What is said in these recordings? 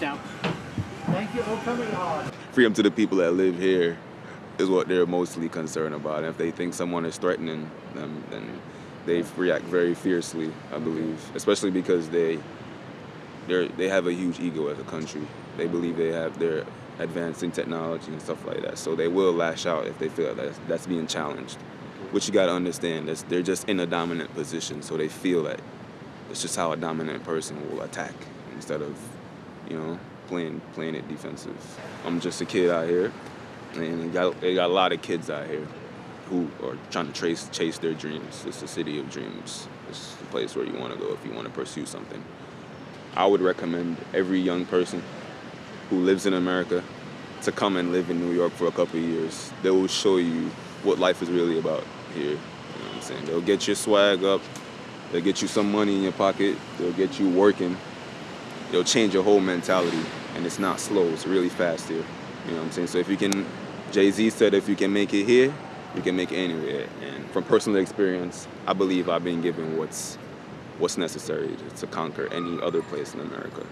Bye. Thanks now. freedom to the people that live here is what they're mostly concerned about. And if they think someone is threatening them, then they react very fiercely, I believe, especially because they they they have a huge ego as a country. They believe they have their advancing technology and stuff like that. So they will lash out if they feel that that's, that's being challenged. Which you got to understand, that's, they're just in a dominant position, so they feel that it's just how a dominant person will attack instead of, you know, playing playing it defensive. I'm just a kid out here, and they got they got a lot of kids out here who are trying to trace chase their dreams. It's a city of dreams. It's the place where you want to go if you want to pursue something. I would recommend every young person who lives in America to come and live in New York for a couple of years. They will show you what life is really about here. You know what I'm saying? They'll get your swag up. They'll get you some money in your pocket. They'll get you working. They'll change your whole mentality. And it's not slow. It's really fast here. You know what I'm saying? So if you can, Jay-Z said if you can make it here, you can make it anywhere. And from personal experience, I believe I've been given what's what's necessary to, to conquer any other place in America.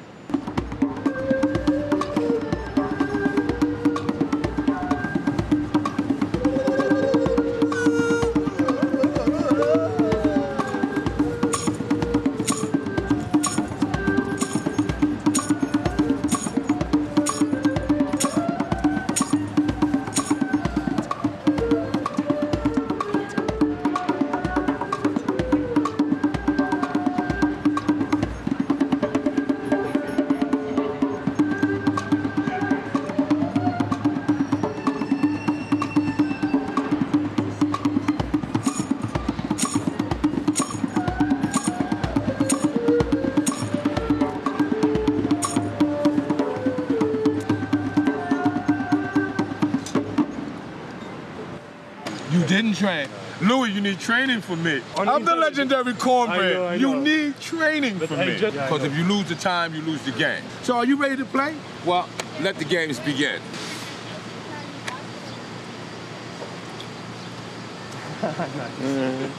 Training for me. I'm the legendary cornbread. I know, I You need training for I me. Because if you lose the time, you lose the game. So are you ready to play? Well, let the games begin.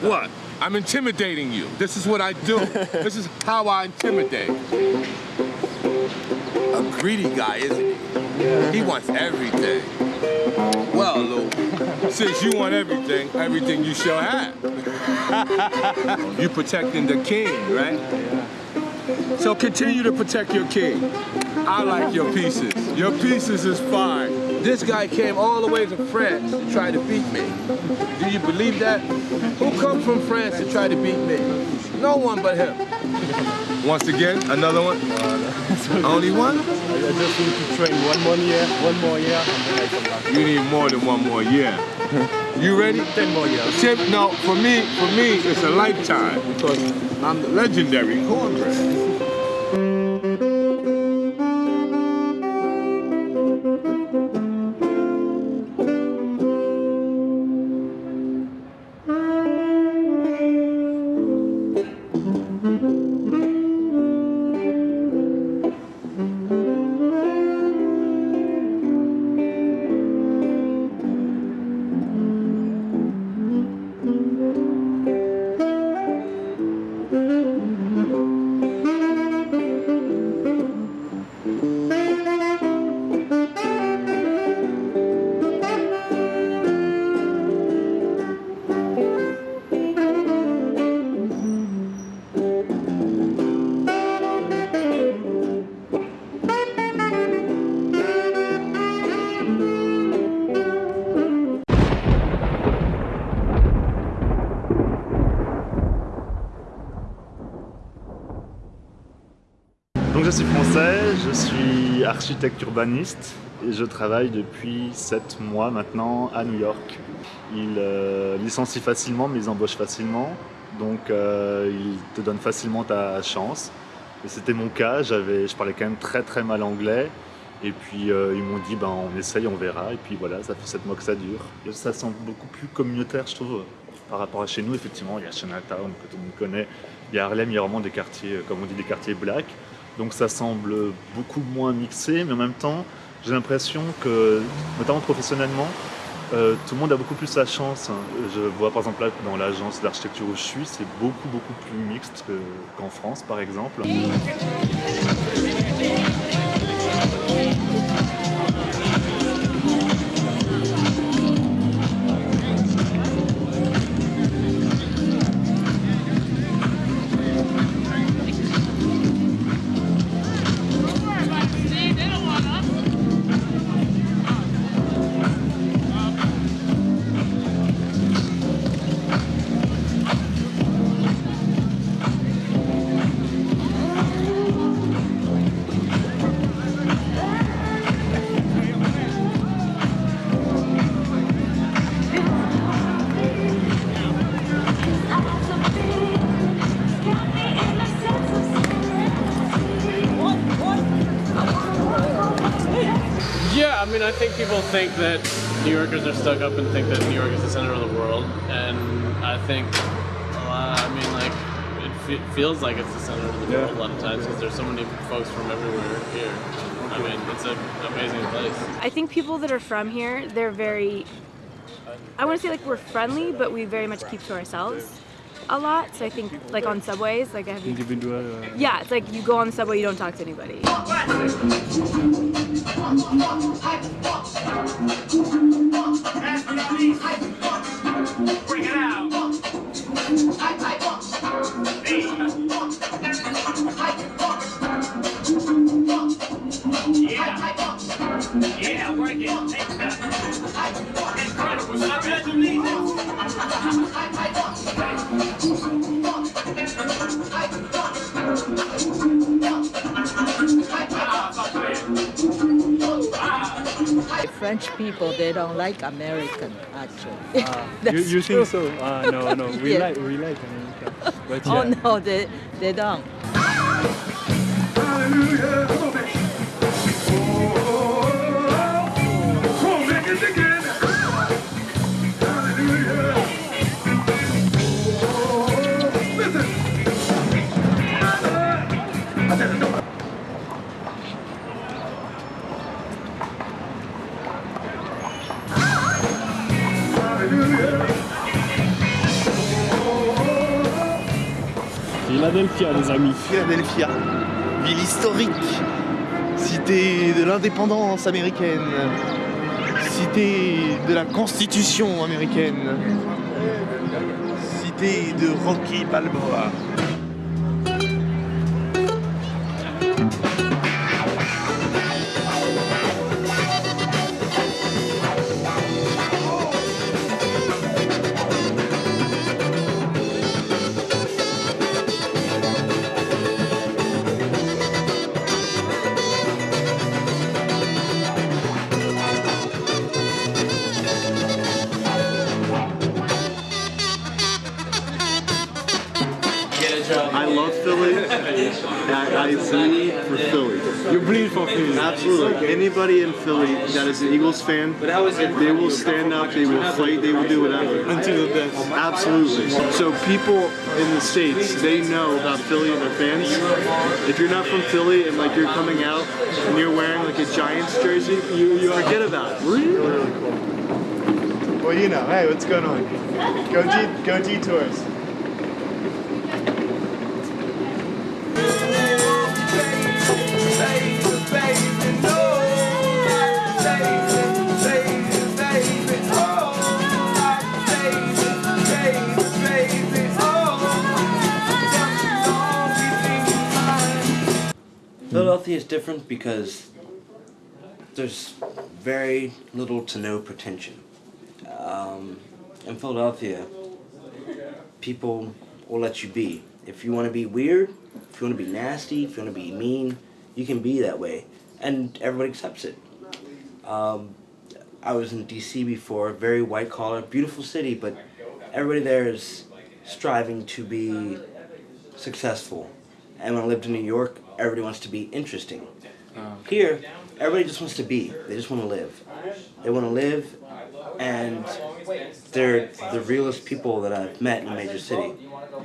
What? I'm intimidating you. This is what I do. this is how I intimidate. A greedy guy, isn't he? He wants everything. Well, Lou, since you want everything, everything you shall have. you protecting the king, right? So continue to protect your king. I like your pieces. Your pieces is fine. This guy came all the way to France to try to beat me. Do you believe that? Who come from France to try to beat me? No one but him. Once again, another one? Only one? I just need to train one more year, one more year, and then I come. You need more than one more year. You ready? Ten more years. No, for me, for me, it's a lifetime because I'm the legendary cornbread. Architecte urbaniste et je travaille depuis 7 mois maintenant à New York. Ils euh, licencient facilement mais ils embauchent facilement, donc euh, ils te donnent facilement ta chance. Et c'était mon cas, je parlais quand même très très mal anglais et puis euh, ils m'ont dit ben, on essaye, on verra et puis voilà, ça fait 7 mois que ça dure. Ça semble beaucoup plus communautaire je trouve par rapport à chez nous, effectivement, il y a Chinatown que tout le monde connaît, Il y a Harlem, il y a vraiment des quartiers, comme on dit, des quartiers black. Donc ça semble beaucoup moins mixé, mais en même temps, j'ai l'impression que, notamment professionnellement, euh, tout le monde a beaucoup plus la chance. Je vois par exemple là dans l'agence d'architecture où je suis, c'est beaucoup beaucoup plus mixte que- qu'en France par exemple. Think think that New Yorkers are stuck up and think that New York is the center of the world, and I think, uh, I mean, like, it fe- feels like it's the center of the Yeah. world a lot of times because there's so many folks from everywhere here. I mean, it's an amazing place. I think people that are from here, they're very. I want to say like we're friendly, but we very much keep to ourselves a lot. So I think like on subways, like I have you? Individual. Uh, Yeah, it's like you go on the subway, you don't talk to anybody. Like American actually. you, That's you true. think so? Uh, no, no. We Yeah. like we like America. But Oh no, they they don't. Philadelphia, ville historique, cité de l'indépendance américaine, cité de la constitution américaine, cité de Rocky Balboa. Anybody in Philly that is an Eagles fan, they will stand up, they will fight, they will do whatever. Until the death. Absolutely. So people in the states, they know about Philly and their fans. If you're not from Philly and like you're coming out and you're wearing like a Giants jersey, you, you forget about it. Really, really cool. Well, you know, hey, what's going on? Go go detours. Is different because there's very little to no pretension. Um, in Philadelphia, people will let you be. If you want to be weird, if you want to be nasty, if you want to be mean, you can be that way, and everybody accepts it. Um, I was in D.C. before, very white collar, beautiful city, but everybody there is striving to be successful. And when I lived in New York, everybody wants to be interesting. Here, everybody just wants to be. They just want to live. They want to live, and they're the realest people that I've met in a major city.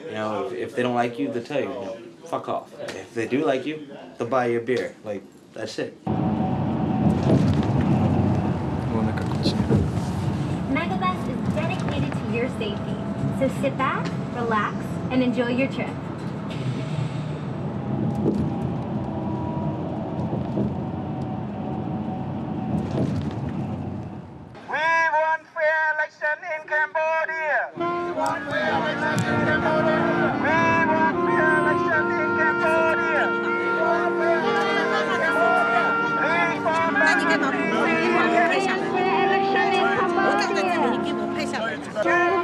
You know, if, if they don't like you, they'll tell you, you know, fuck off. If they do like you, they'll buy you a beer. Like, that's it. Megabus is dedicated to your safety. So sit back, relax, and enjoy your trip. Election in Cambodia. We want fair election in Cambodia. We want fair election in Cambodia. We want fair election in Cambodia. Reform democracy. Election in Cambodia.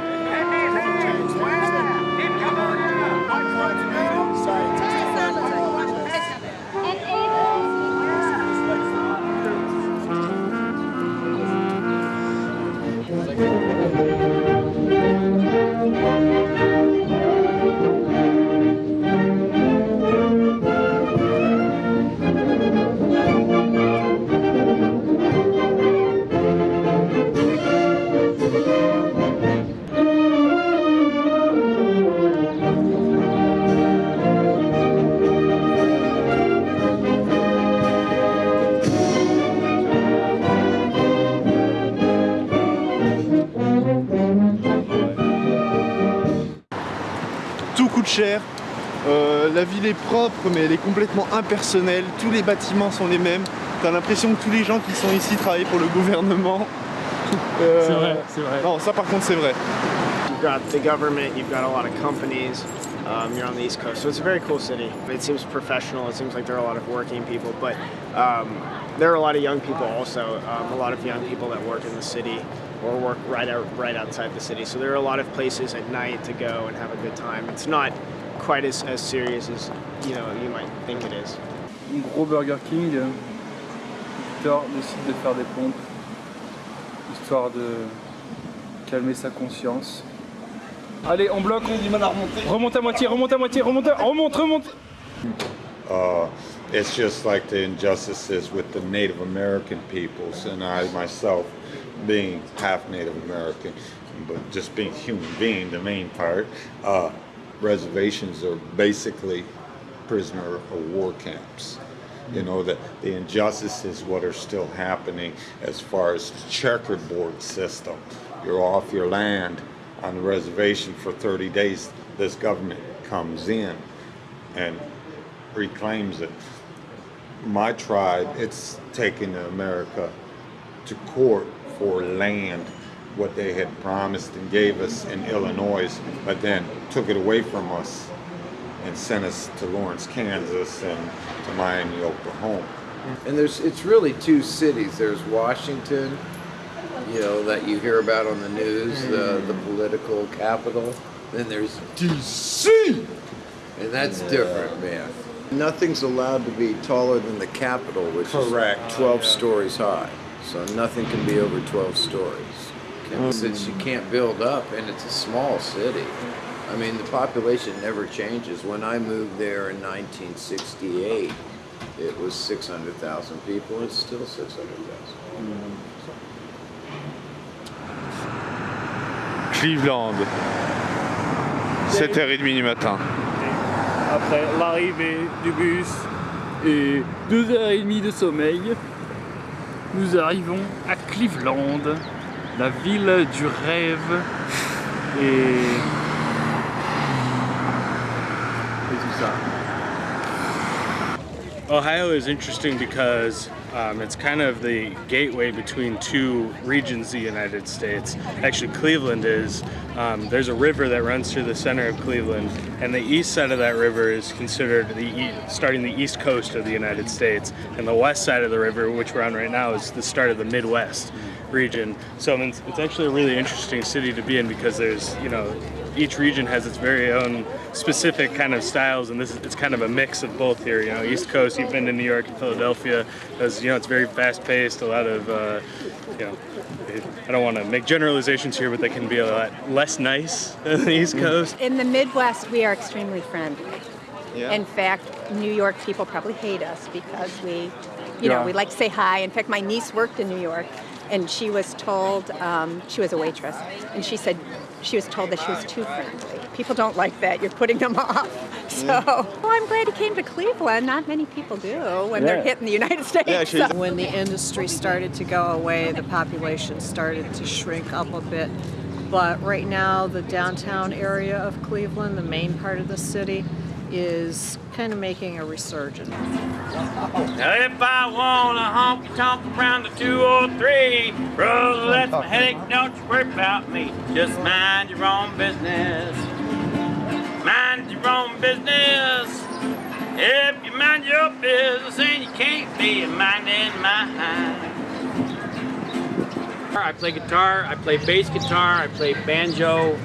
Cher. Euh, la ville est propre, mais elle est complètement impersonnelle. Tous les bâtiments sont les mêmes. T'as l'impression que tous les gens qui sont ici travaillent pour le gouvernement. Euh, C'est vrai, c'est vrai. Non, ça par contre c'est vrai. You've got the government, you've got a lot of companies. Um, you're on the East Coast, so it's a very cool city. It seems professional. It seems like there are a lot of working people, but um, there are a lot of young people also. Um, a lot of young people that work in the city or work right out right outside the city. So there are a lot of places at night to go and have a good time. It's not quite as, as serious as you know you might think it is. Un gros Burger King. Victor décide de faire des pompes, histoire de calmer sa conscience. Allez, on bloque, on du mal à remonter. Remonte à moitié, remonte à moitié, remonte, remonte, remonte. Uh, it's just like the injustices with the Native American peoples, and I myself, being half Native American, but just being human being, the main part, uh, reservations are basically prisoner of war camps. You know, that the injustices, what are still happening as far as the checkered board system. You're off your land on the reservation for 30 days. This government comes in and reclaims it. My tribe, it's taken America to court for land, what they had promised and gave us in Illinois, but then took it away from us and sent us to Lawrence, Kansas and to Miami, Oklahoma. And there's it's really two cities. There's Washington, you know, that you hear about on the news, the the political capital. Then there's DC, and that's different, man. Nothing's allowed to be taller than the Capitol, which Correct. is 12 stories high. So nothing can be over 12 stories. Okay? Since you can't build up, and it's a small city. I mean, the population never changes. When I moved there in 1968, it was 600,000 people. It's still 600,000. Cleveland, 7h30 du matin. Après l'arrivée du bus et deux heures et demie de sommeil, nous arrivons à Cleveland, la ville du rêve et, ça. Ohio is interesting because um, it's kind of the gateway between two regions of the United States. Actually, Cleveland is. Um, there's a river that runs through the center of Cleveland, and the east side of that river is considered the e- starting the east coast of the United States, and the west side of the river, which we're on right now, is the start of the Midwest region. So it's actually a really interesting city to be in because there's, you know, each region has its very own specific kind of styles, and this is, it's kind of a mix of both here. You know, East Coast, you've been to New York and Philadelphia, as you know, it's very fast-paced. A lot of, uh, you know, I don't want to make generalizations here, but they can be a lot less nice than the East Coast. In the Midwest, we are extremely friendly. Yeah. In fact, New York people probably hate us because we, you know, Yeah. we like to say hi. In fact, my niece worked in New York, and she was told um, she was a waitress, and she said she was told that she was too friendly. People don't like that. You're putting them off. So, well, I'm glad he came to Cleveland. Not many people do when they're hitting the United States. so- When the industry started to go away, the population started to shrink up a bit. But right now, the downtown area of Cleveland, the main part of the city, is kind of making a resurgence. If I want a honky tonk around the 203, brother, that's my headache. Don't you worry about me. Just mind your own business. Mind your own business. If you mind your business, you can't be minding mine. I play guitar, I play bass guitar, I play banjo,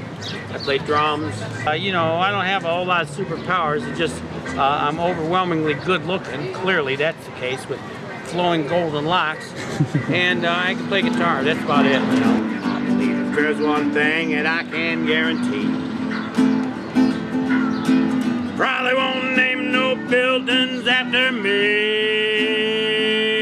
I play drums. Uh, you know, I don't have a whole lot of superpowers. It's just uh, I'm overwhelmingly good looking. Clearly, that's the case with flowing golden locks. and uh, I can play guitar. That's about it. You know. There's one thing that I can guarantee, probably won't name no buildings after me.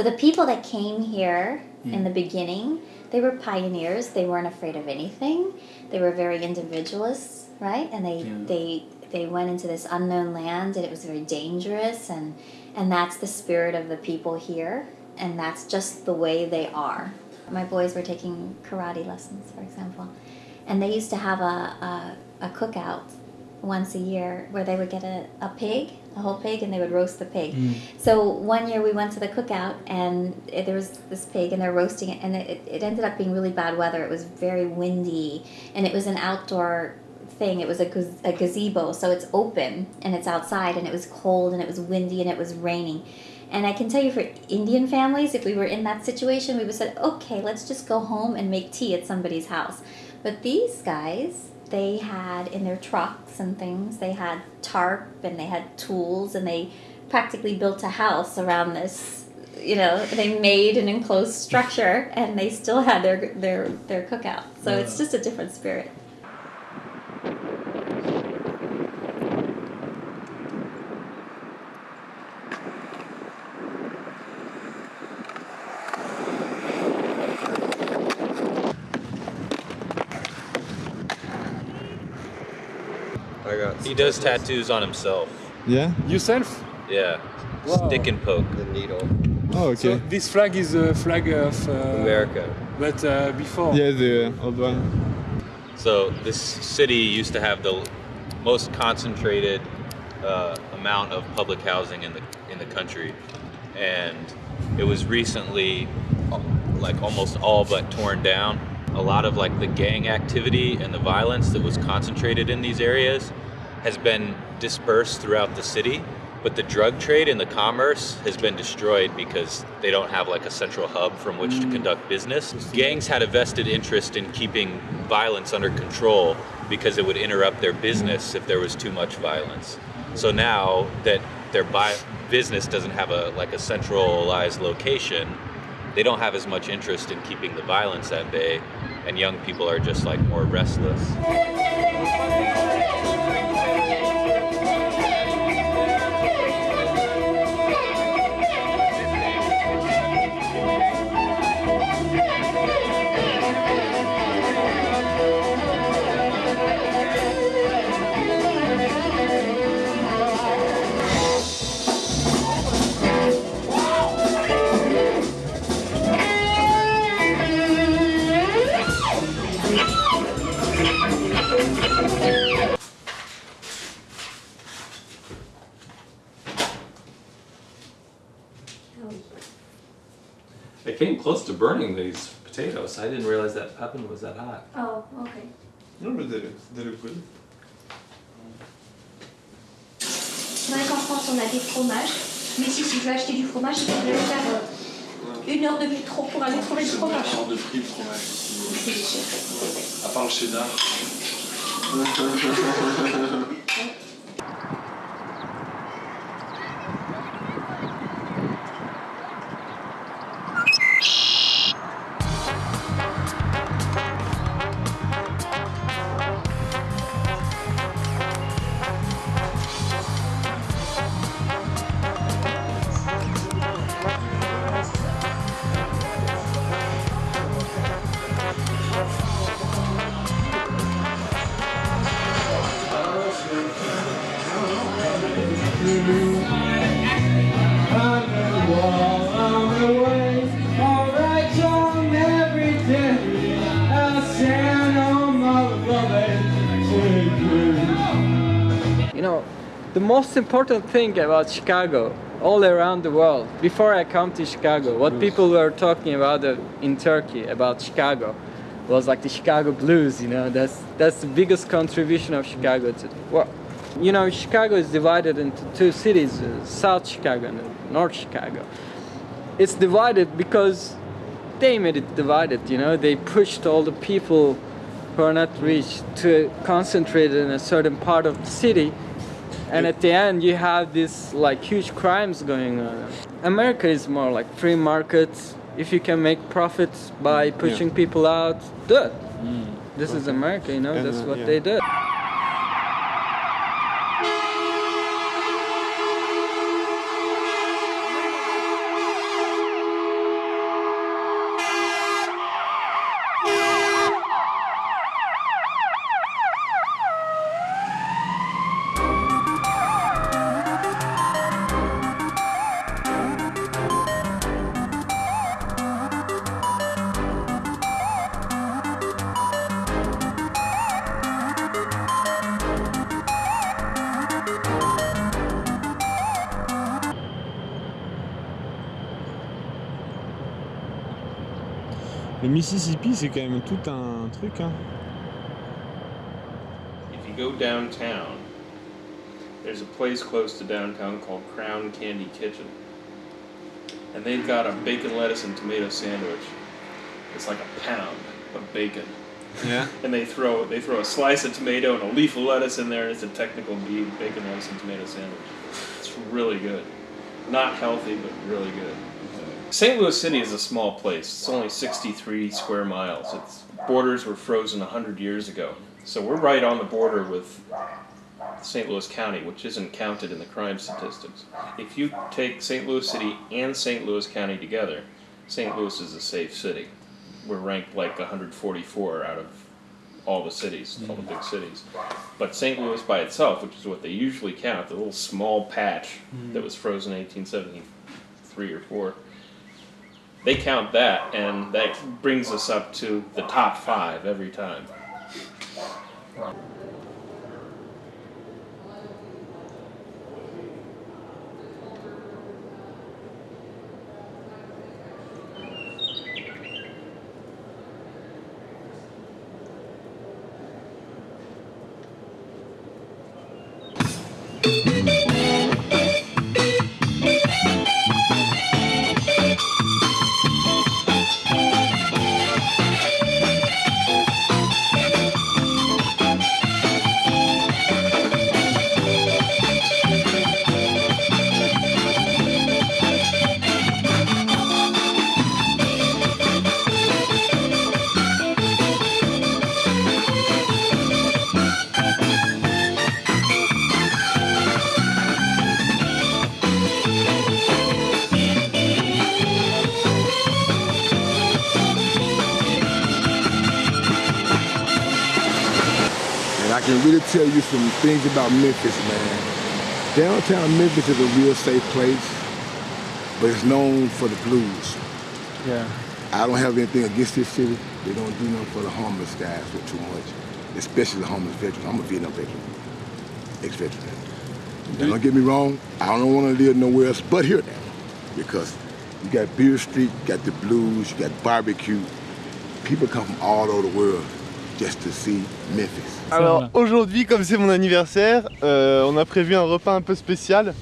So the people that came here in hmm. the beginning, they were pioneers. They weren't afraid of anything. They were very individualists, right? And they they they went into this unknown land, and it was very dangerous. And and that's the spirit of the people here, and that's just the way they are. My boys were taking karate lessons, for example, and they used to have a a, a cookout once a year where they would get a, a pig, a whole pig, and they would roast the pig. Mm. So one year we went to the cookout and it, there was this pig and they're roasting it and it, it ended up being really bad weather. It was very windy and it was an outdoor thing. It was a, gaz- a gazebo, so it's open and it's outside and it was cold and it was windy and it was raining. And I can tell you for Indian families, if we were in that situation, we would have said, okay, let's just go home and make tea at somebody's house. But these guys, they had in their trucks and things, they had tarp and they had tools and they practically built a house around this. You know, they made an enclosed structure and they still had their their their cookout. So it's just a different spirit. I got. He does tattoos on himself. Yeah? you Yourself? Yeah. Wow. Stick and poke. The needle. Oh, okay. So this flag is a flag of uh, America. But uh, before. Yeah, the old one. So this city used to have the most concentrated uh, amount of public housing in the in the country, and it was recently uh, like almost all but torn down. A lot of like the gang activity and the violence that was concentrated in these areas has been dispersed throughout the city, but the drug trade and the commerce has been destroyed because they don't have like a central hub from which to mm. conduct business. Gangs had a vested interest in keeping violence under control because it would interrupt their business if there was too much violence. So now that their bi- business doesn't have a like a centralized location, they don't have as much interest in keeping the violence at bay, and young people are just like more restless. Yay! I came close to burning these potatoes. I didn't realize that oven was that hot. Oh, okay. No, but they, they look good. C'est vrai France, on a des fromages. Mais si, si je veux acheter du fromage, il faudrait faire euh, une heure de métro pour aller trouver le fromage. hors de prix le fromage. C'est. À part le cheddar. most important thing about Chicago, all around the world, before I come to Chicago, what people were talking about uh, in Turkey about Chicago was like the Chicago blues. You know, that's that's the biggest contribution of Chicago to. Well, you know, Chicago is divided into two cities: uh, South Chicago and North Chicago. It's divided because they made it divided. You know, they pushed all the people who are not rich to concentrate in a certain part of the city and at the end you have this like huge crimes going on. America is more like free market. If you can make profits by pushing people out do it this is america you know And, that's uh, what yeah. they did Le Mississippi, c'est quand même tout un truc. Hein. If you go downtown, there's a place close to downtown called Crown Candy Kitchen. And they've got a bacon, lettuce, and tomato sandwich. It's like a pound of bacon. Yeah. And they throw they throw a slice of tomato and a leaf of lettuce in there, and it's a technical bacon, lettuce, and tomato sandwich. It's really good. Not healthy, but really good. St. Louis City is a small place. It's only 63 square miles. Its borders were frozen 100 years ago. So we're right on the border with St. Louis County, which isn't counted in the crime statistics. If you take St. Louis City and St. Louis County together, St. Louis is a safe city. We're ranked like 144 out of all the cities, all the big cities. But St. Louis by itself, which is what they usually count, the little small patch hmm. that was frozen in 1873 or 4, they count that, and that brings us up to the top five every time. You some things about Memphis, man. Downtown Memphis is a real safe place, but it's known for the blues. Yeah. I don't have anything against this city. They don't do nothing for the homeless guys for too much, especially the homeless veterans. I'm a Vietnam veteran, ex-veteran. Now, don't get me wrong, I don't want to live nowhere else but here now, because you got Beale Street, you got the blues, you got barbecue. People come from all over the world just to see Memphis. Alors aujourd'hui, comme c'est mon anniversaire, euh, on a prévu un repas un peu spécial.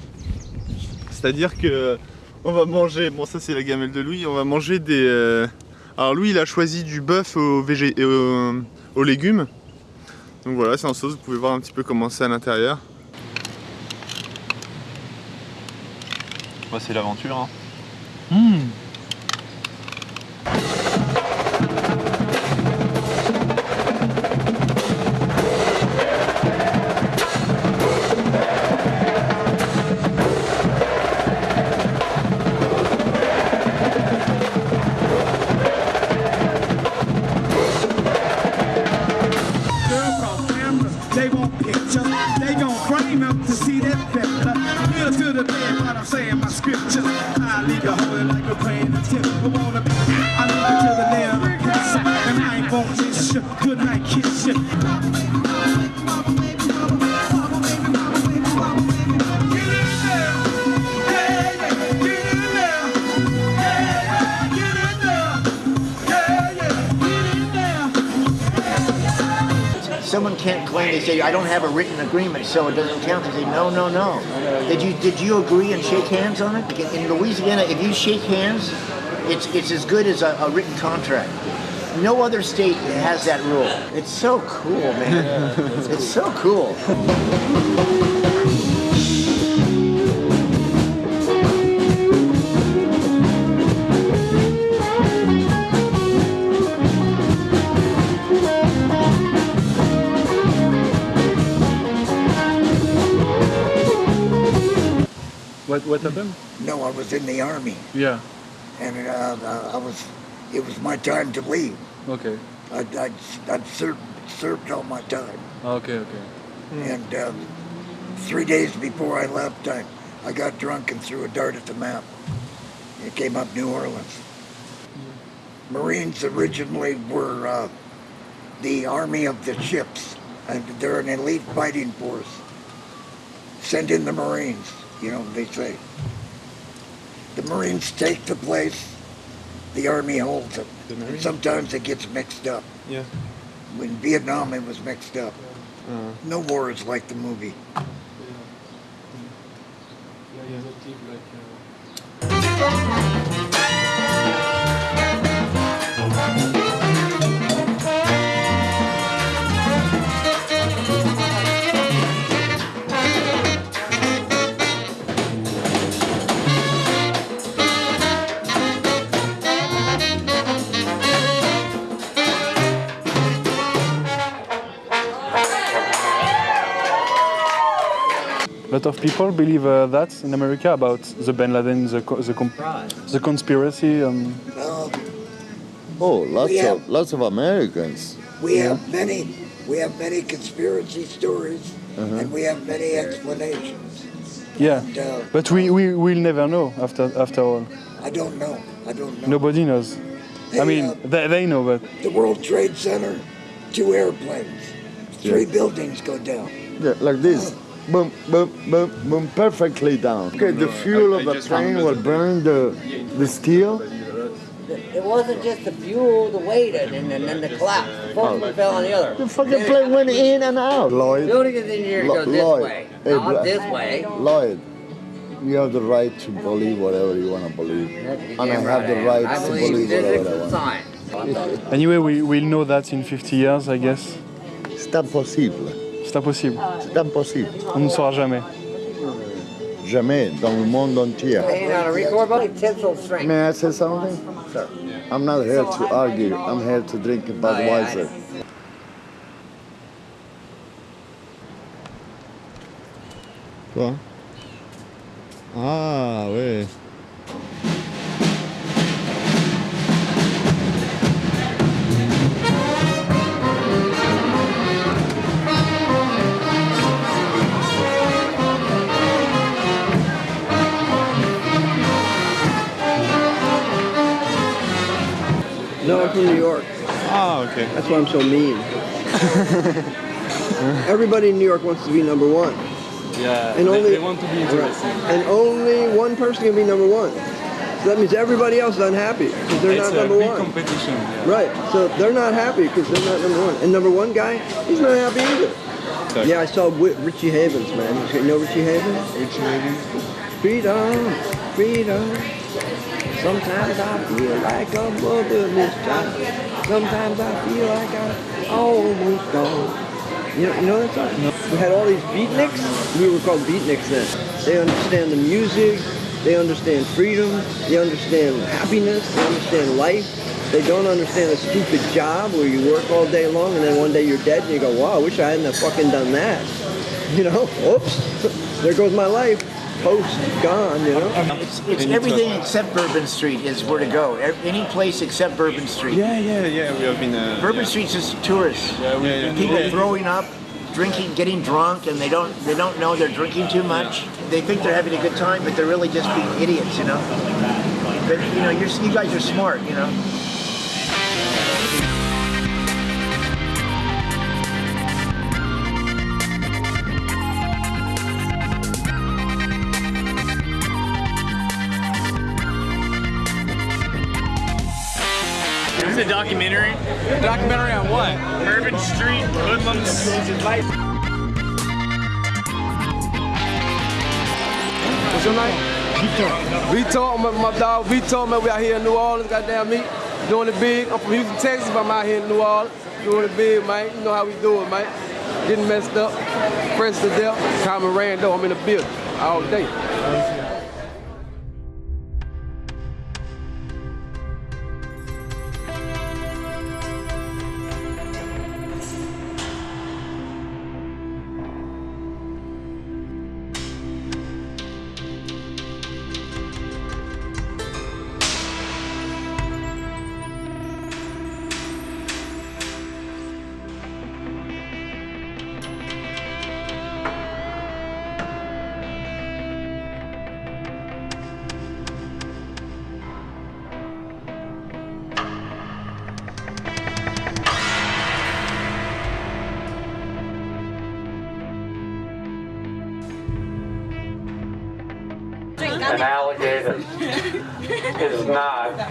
C'est-à-dire que on va manger, bon ça c'est la gamelle de Louis, on va manger des... euh, alors Louis il a choisi du bœuf végé... aux légumes. Donc voilà, c'est en sauce, vous pouvez voir un petit peu comment c'est à l'intérieur. Moi, c'est l'aventure. Hein. Mmh. I don't have a written agreement, so it doesn't count. They say, no, no, no. Did you did you agree and shake hands on it? In Louisiana, if you shake hands, it's it's as good as a, a written contract. No other state has that rule. It's so cool, man. it's so cool. What them? No, I was in the army, Yeah. and uh, uh, I was. It was my time to leave. Okay. I'd, I'd, I'd served, served all my time, Okay. Okay. and um, three days before I left, I, I got drunk and threw a dart at the map. It came up New Orleans. Marines originally were uh, the army of the ships, and they're an elite fighting force. Send in the Marines, you know, they say. The Marines take the place, the Army holds it. The And sometimes it gets mixed up. Yeah. When Vietnam, it was mixed up. Uh, No war is like the movie. A lot of people believe uh, that in America about the Bin Laden, the co- the, com- the conspiracy. Um, Oh, lots We of lots of Americans. We have many, we have many conspiracy stories, Uh-huh. and we have many explanations. yeah, And, uh, but we we will never know after after all. I don't know. I don't know. Nobody knows. I mean, uh, they, they know, but The World Trade Center, two airplanes, three buildings go down. Yeah, like this. Boom, boom, boom, boom, perfectly down. Okay, the fuel of the plane will burn the the steel. It wasn't just the fuel, the weight, and then, and then the collapse. Both of them fell on the other. The fucking plane went in and out. Lloyd. Building is engineered to Lo- go this Lloyd. way, Hey, not bro- this way. Lloyd, you have the right to believe whatever you want to believe, and I have the right I right am. I to believe believe physics whatever I want. anyway, we we'll know that in 50 years, I guess. C'est impossible. C'est impossible. C'est impossible. On ne saura jamais. Jamais dans le monde entier. May I say something? I'm not here to argue. I'm here to drink a Budweiser. Quoi? Ah ouais. No, I'm from New York. Ah, okay. That's why I'm so mean. Everybody in New York wants to be number one. Yeah, And they- only they want to be interesting. And only one person can be number one. So that means everybody else is unhappy because they're it's not a number big one. competition. yeah. Right. So they're not happy because they're not number one. And number one guy, he's not happy either. Yeah, I saw Richie Havens, man. You know Richie Havens? Richie Havens. Freedom, freedom. Sometimes I feel like a motherless child. Sometimes I feel like I'm almost gone. You know, you know that song? We had all these beatniks. We were called beatniks then. They understand the music. They understand freedom. They understand happiness. They understand life. They don't understand a stupid job where you work all day long and then one day you're dead and you go, wow, I wish I hadn't have fucking done that. You know, oops, there goes my life. Post, gone, you know? It's, it's everything except Bourbon Street is where to go. E- Any place except Bourbon Street. Yeah, yeah, yeah. We have been. Uh, Bourbon yeah. Street's just tourists. Yeah, yeah. People throwing up, drinking, getting drunk, and they don't they don't know they're drinking too much. They think they're having a good time, but they're really just being idiots, you know. But you know, you're, you guys are smart, you know. Documentary. On what? Urban street hoodlums. What's your name? Vitor. Vitor, my, my dog Vitor, man, we out here in New Orleans, goddamn me. Doing it big. I'm from Houston, Texas, but I'm out here in New Orleans. Doing it big, man. You know how we do it, man. Getting messed up, fresh to death. Common Rando, I'm in the building all day.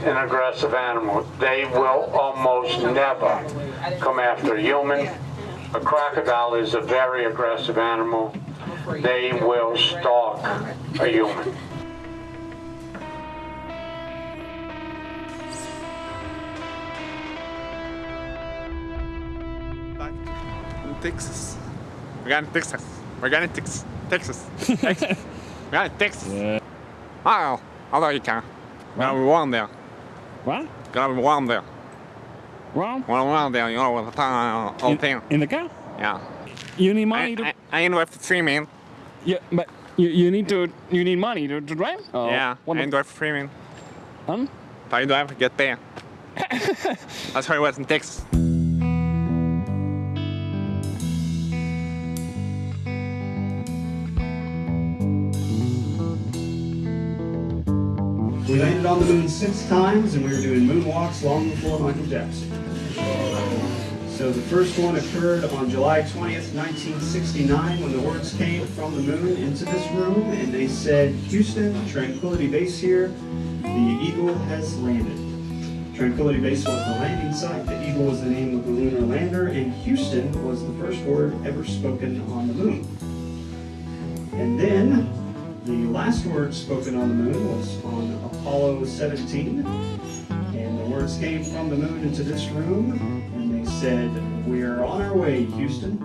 An aggressive animal. They will almost never come after a human. A crocodile is a very aggressive animal. They will stalk a human. Texas. We got in Texas. We got in Texas. Texas. Texas. we got in Texas. Yeah. Ah, oh, although you can. Gonna be warm there. What? Gonna be warm there. Warm? Warm there, you know, with the time, all In- thing. In the car? Yeah. You need money I, to. I, I ain't streaming. Yeah, but you, you need to you need money to, to drive. Oh, yeah, what I ain't with streaming. Huh? But I to get there. That's how it was in Texas. We landed on the moon six times and we were doing moonwalks long before Michael Jackson. So the first one occurred on July 20th, 1969 when the words came from the moon into this room and they said, Houston, Tranquility Base here, the Eagle has landed. Tranquility Base was the landing site, the Eagle was the name of the lunar lander, and Houston was the first word ever spoken on the moon. And then the last word spoken on the moon was on Apollo 17. And the words came from the moon into this room, and they said, We're on our way, Houston.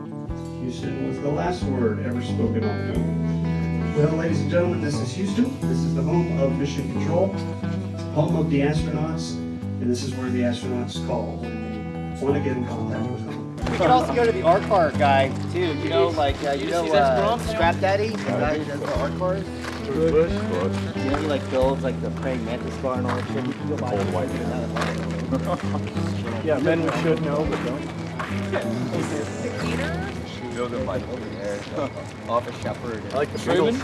Houston was the last word ever spoken on the moon. Well, ladies and gentlemen, this is Houston. This is the home of Mission Control, home of the astronauts, and this is where the astronauts call when they want to get in contact with them. We could also go to the art car guy too. You know, like uh, you know, uh, Scrap Daddy, the guy who does the art cars. Bush. You know, he like builds like the praying mantis car and all that shit. We can go buy it. white Yeah, men we should know, but don't. Building like over there. Office shepherd. I like the Beatles.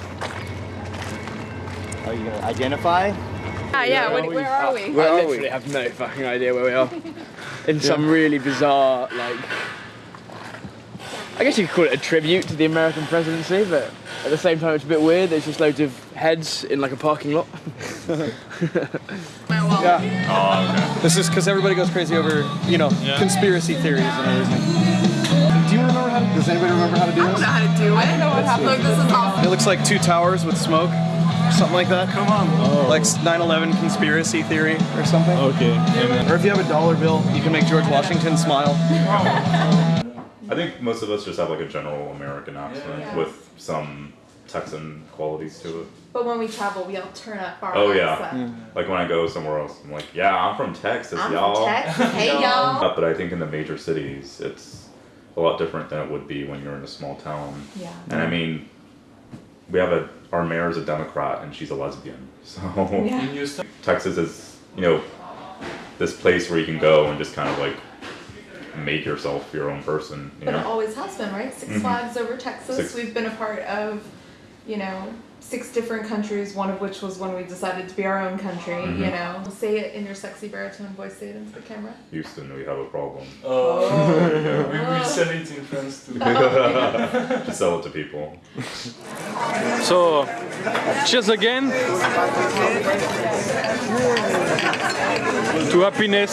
Are you gonna identify? Ah, yeah, what, where are we? I literally have no fucking idea where we are. In some really bizarre, like, I guess you could call it a tribute to the American presidency, but at the same time it's a bit weird. There's just loads of heads in like a parking lot. Yeah. Oh, this is because everybody goes crazy over, you know, conspiracy theories and everything. Do you remember how to, does anybody remember how to do this? I don't this? know how to do it. I don't know what happened. Look, this is awesome. It looks like two towers with smoke, something like that. Come on. Oh. Like 9/11 conspiracy theory or something. Okay. Or if you have a dollar bill, you can make George Washington smile. I think most of us just have like a general American accent with some Texan qualities to it. But when we travel, we all turn up our Oh yeah, accent. like when I go somewhere else, I'm like, yeah, I'm from Texas, y'all. Texas. Hey, y'all. But I think in the major cities, it's a lot different than it would be when you're in a small town. Yeah. And I mean, we have a our mayor is a Democrat and she's a lesbian, so Yeah. Texas is you know this place where you can go and just kind of like make yourself your own person. You But know? it always has been, right? 6 Mhm. Flags over Texas. Six- We've been a part of, you know, six different countries, one of which was when we decided to be our own country, you Mhm. know. Say it in your sexy baritone voice, say it into the camera. Houston, we have a problem. Oh. we will sell it in France too. Just sell it to people. So, cheers again. to happiness.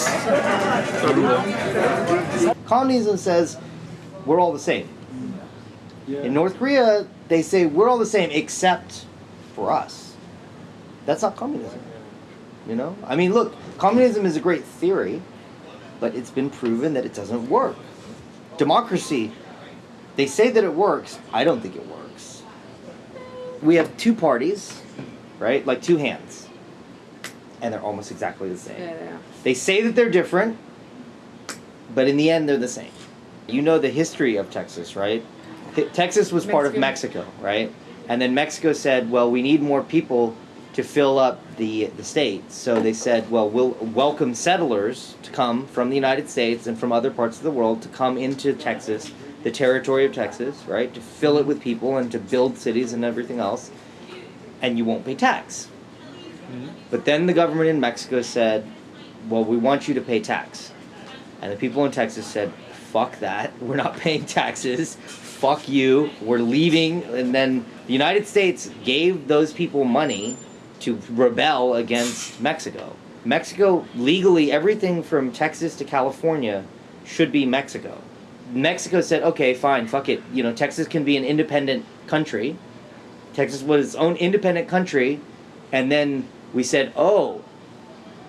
Communism says we're all the same. In North Korea, they say we're all the same except for us. That's not communism. You know? I mean, look, communism is a great theory, but it's been proven that it doesn't work. Democracy, they say that it works. I don't think it works. We have two parties, right? Like two hands. And they're almost exactly the same. They say that they're different, but in the end, they're the same. You know the history of Texas, right? Texas was part of Mexico, right? And then Mexico said, well, we need more people to fill up the, the state. So they said, well, we'll welcome settlers to come from the United States and from other parts of the world to come into Texas, the territory of Texas, right? To fill it with people and to build cities and everything else. And you won't pay tax. Mm-hmm. But then the government in Mexico said, well, we want you to pay tax. And the people in Texas said, fuck that. We're not paying taxes. Fuck you. We're leaving. And then the United States gave those people money to rebel against Mexico. Mexico, legally, everything from Texas to California should be Mexico. Mexico said, okay, fine, fuck it. You know, Texas can be an independent country. Texas was its own independent country. And then we said, oh,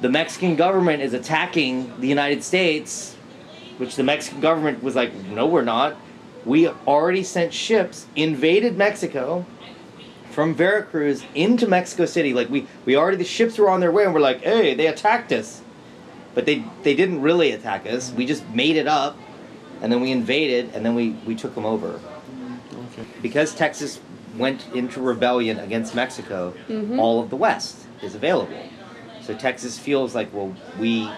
the Mexican government is attacking the United States, which the Mexican government was like, no, we're not. We already sent ships, invaded Mexico from Veracruz into Mexico City. Like we, we already the ships were on their way, and we're like, hey, they attacked us, but they they didn't really attack us. We just made it up, and then we invaded, and then we we took them over. Okay. Because Texas went into rebellion against Mexico, Mhm. all of the West is available. So Texas feels like, well, we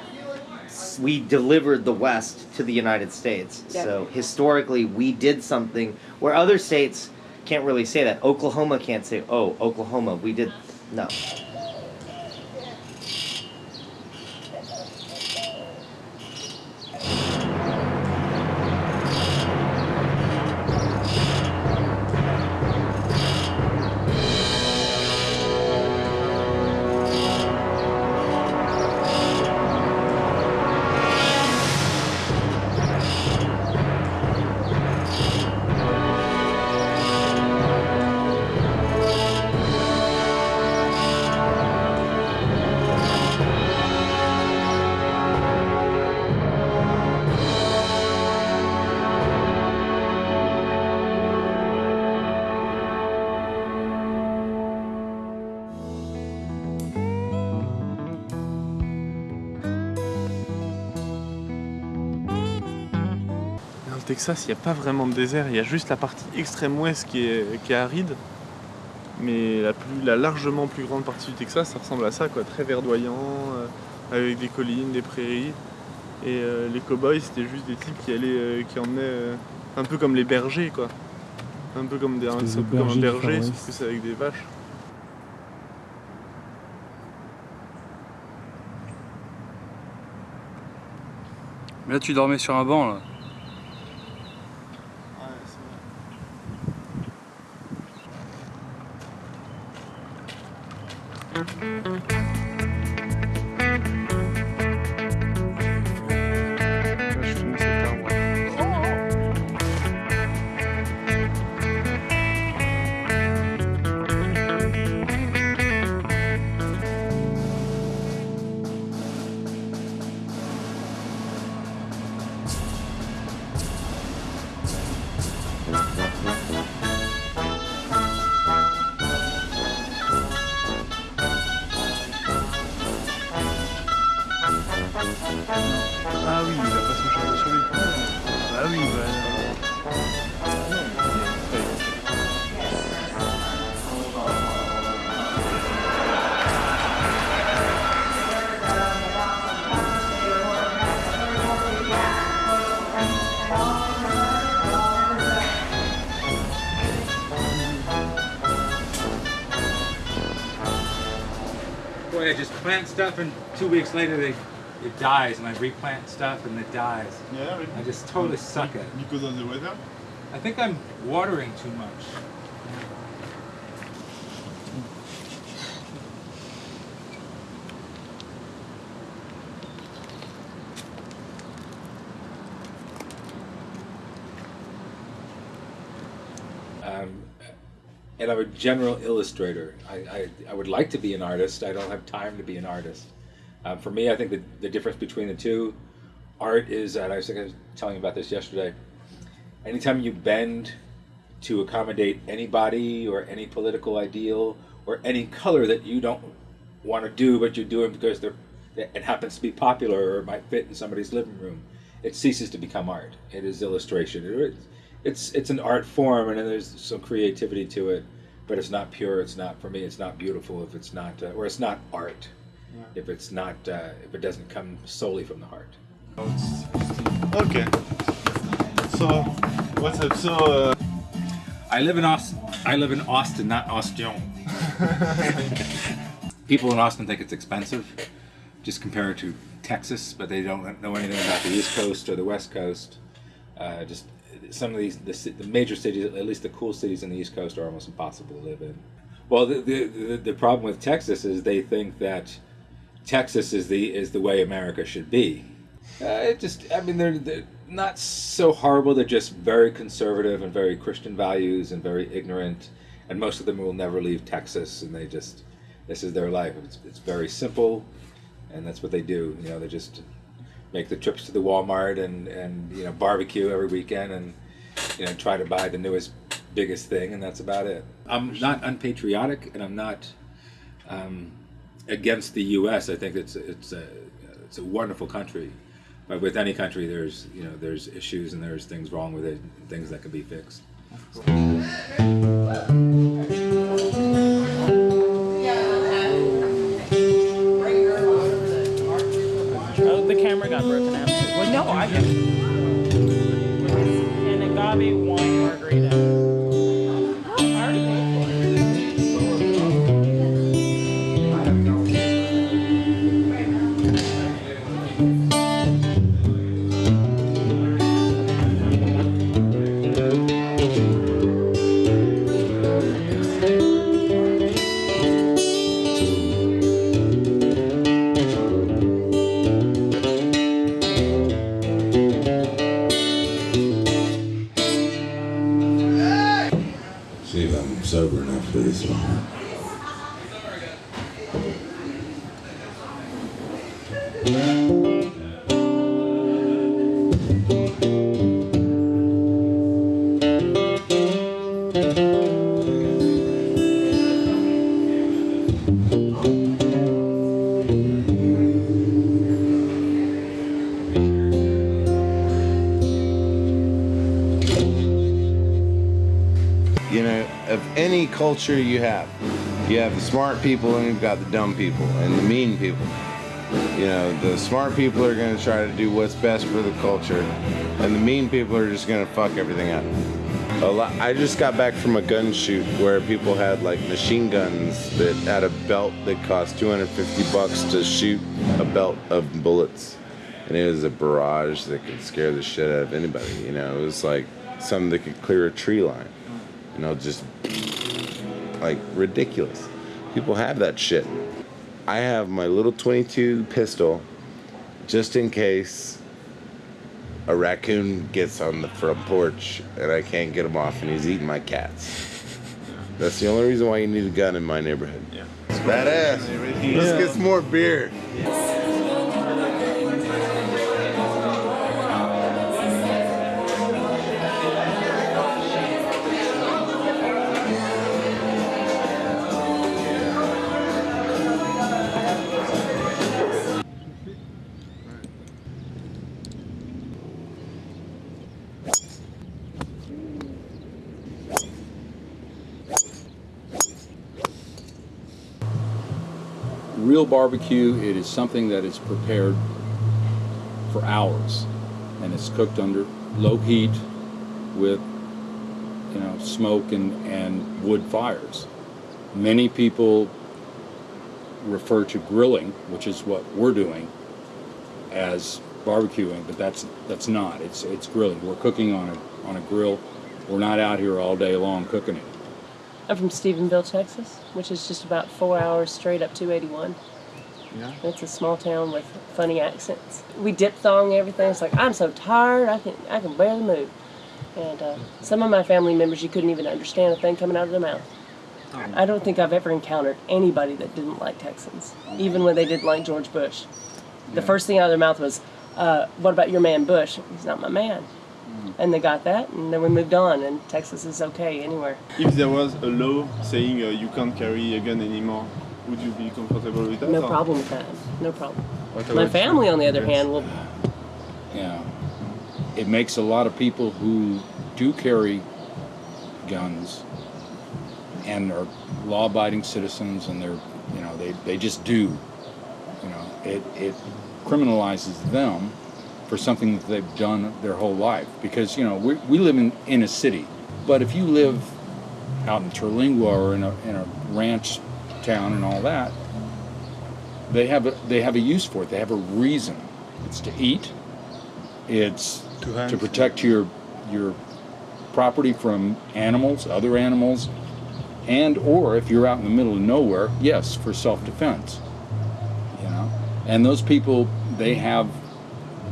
we delivered the West to the United States. Yeah. So historically, we did something where other states can't really say that. Oklahoma can't say, "Oh, Oklahoma, we did." No. Texas, il n'y a pas vraiment de désert, il y a juste la partie extrême ouest qui est, qui est aride. Mais la, plus, la largement plus grande partie du Texas, ça ressemble à ça, quoi, très verdoyant, euh, avec des collines, des prairies. Et euh, les cowboys, c'était juste des types qui allaient, euh, qui emmenaient euh, un peu comme les bergers, quoi. Un peu comme, des, un, Des peu comme un berger, West. sauf que c'est avec des vaches. Mais là, tu dormais sur un banc, là. Plant stuff and two weeks later they it dies and I replant stuff and it dies. Yeah, I just totally suck at it. Because of the weather? I think I'm watering too much. Um, and I'm a general illustrator. I, I, I would like to be an artist. I don't have time to be an artist. Um, for me, I think the, the difference between the two, art is, and I was thinking- telling you about this yesterday, anytime you bend to accommodate anybody or any political ideal or any color that you don't want to do, but you're doing because they're, it happens to be popular or might fit in somebody's living room, it ceases to become art. It is illustration. It- it's it's an art form, and then there's some creativity to it, but it's not pure. It's not for me. It's not beautiful if it's not, uh, or it's not art if it's not uh, if it doesn't come solely from the heart. Okay. So, what's up? So, uh, I live in Austin. I live in Austin, not Austin. People in Austin think it's expensive, just compare it to Texas, but they don't know anything about the East Coast or the West Coast. Uh, just some of these, the, the major cities, at least the cool cities in the East Coast, are almost impossible to live in. Well, the, the, the, the problem with Texas is they think that Texas is the is the way America should be. Uh, it just, I mean, they're, they're not so horrible. They're just very conservative and very Christian values and very ignorant. And most of them will never leave Texas, and they just, this is their life. It's, it's very simple, and that's what they do. You know, they just make the trips to the Walmart and and you know barbecue every weekend and you know try to buy the newest, biggest thing, and that's about it. I'm not unpatriotic, and I'm not. Um, against the U.S. I think it's it's a it's a wonderful country, but with any country, there's you know there's issues and there's things wrong with it, things that can be fixed. No, I got An agave culture you have, you have the smart people and you've got the dumb people and the mean people. You know, the smart people are going to try to do what's best for the culture, and the mean people are just going to fuck everything up. A lot, I just got back from a gun shoot where people had like machine guns that had a belt that cost 250 bucks to shoot a belt of bullets. And it was a barrage that could scare the shit out of anybody. You know, it was like something that could clear a tree line. You know, just like ridiculous. People have that shit. I have my little 22 pistol just in case a raccoon gets on the front porch and I can't get him off and he's eating my cats. That's the only reason why you need a gun in my neighborhood. Yeah. It's badass. Let's get some more beer. real barbecue, it is something that is prepared for hours and it's cooked under low heat with you know smoke and, and wood fires. Many people refer to grilling, which is what we're doing, as barbecuing, but that's that's not. It's it's grilling. We're cooking on a on a grill. We're not out here all day long cooking it. I'm from Stephenville, Texas, which is just about four hours straight up 281. Yeah. It's a small town with funny accents. We diphthong everything. It's like I'm so tired, I can I can barely move. And uh, some of my family members, you couldn't even understand a thing coming out of their mouth. I don't think I've ever encountered anybody that didn't like Texans, even when they didn't like George Bush. The Yeah. first thing out of their mouth was, uh, "What about your man Bush? He's not my man." And they got that, and then we moved on. And Texas is okay anywhere. If there was a law saying uh, you can't carry a gun anymore, would you be comfortable with that? No or- problem with that. No problem. What My family, on the other Yes. hand, will. Yeah. It makes a lot of people who do carry guns and are law-abiding citizens and they're, you know, they, they just do, you know, it, it criminalizes them for something that they've done their whole life. Because, you know, we, we live in, in a city, but if you live out in Terlingua or in a, in a ranch town and all that, they have a, they have a use for it. They have a reason. It's to eat. It's to, protect your your property from animals, other animals, and or if you're out in the middle of nowhere, yes, for self-defense. You know, and those people they have.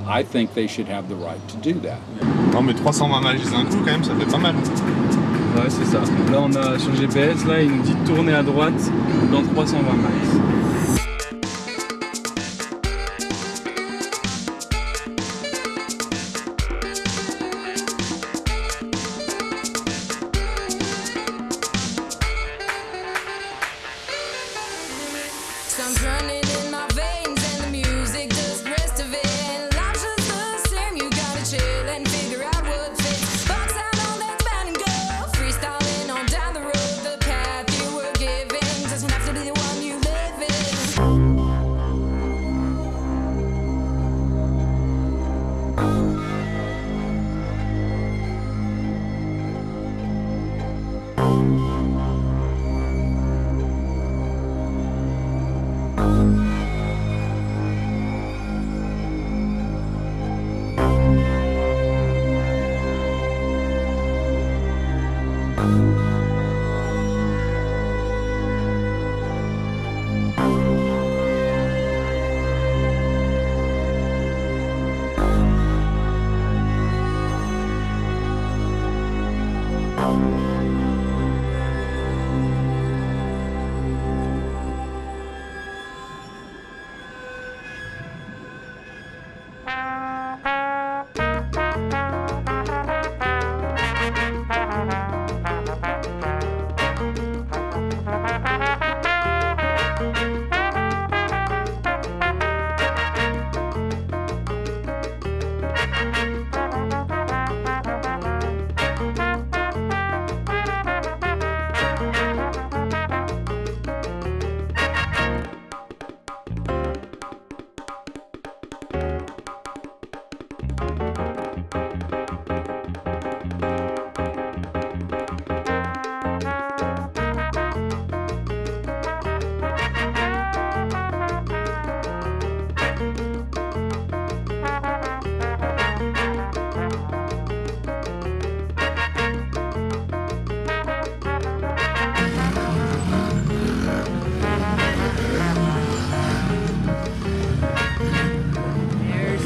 I think they should have the right to do that. Non mais 320 miles d'un coup quand même, ça fait pas mal. Ouais, c'est ça. Là, on a sur GPS, là, il nous dit tourner à droite dans 320 miles.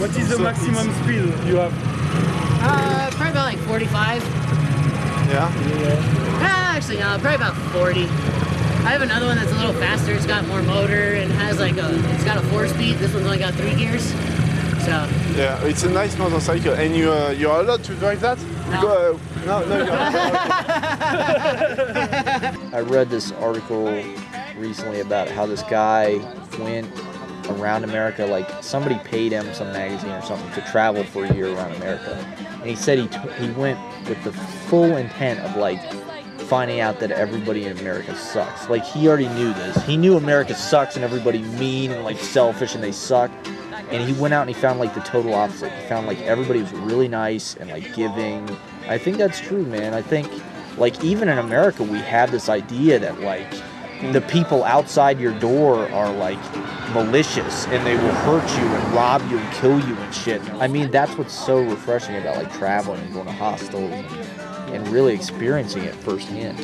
What is the maximum speed you have? Uh, probably about like 45. Yeah? yeah. Ah, actually, no, probably about 40. I have another one that's a little faster. It's got more motor and has like a, it's got a four speed. This one's only got three gears. So, Yeah, it's a nice motorcycle, and you uh, you are allowed to drive that? You go, uh, no, no, you're I read this article recently about how this guy went around America, like somebody paid him some magazine or something to travel for a year around America, and he said he t- he went with the full intent of like finding out that everybody in America sucks. Like he already knew this. He knew America sucks and everybody mean and like selfish and they suck. And he went out and he found like the total opposite. He found like everybody was really nice and like giving. I think that's true, man. I think like even in America we have this idea that like the people outside your door are like malicious and they will hurt you and rob you and kill you and shit. I mean, that's what's so refreshing about like traveling and going to hostels and, and really experiencing it firsthand.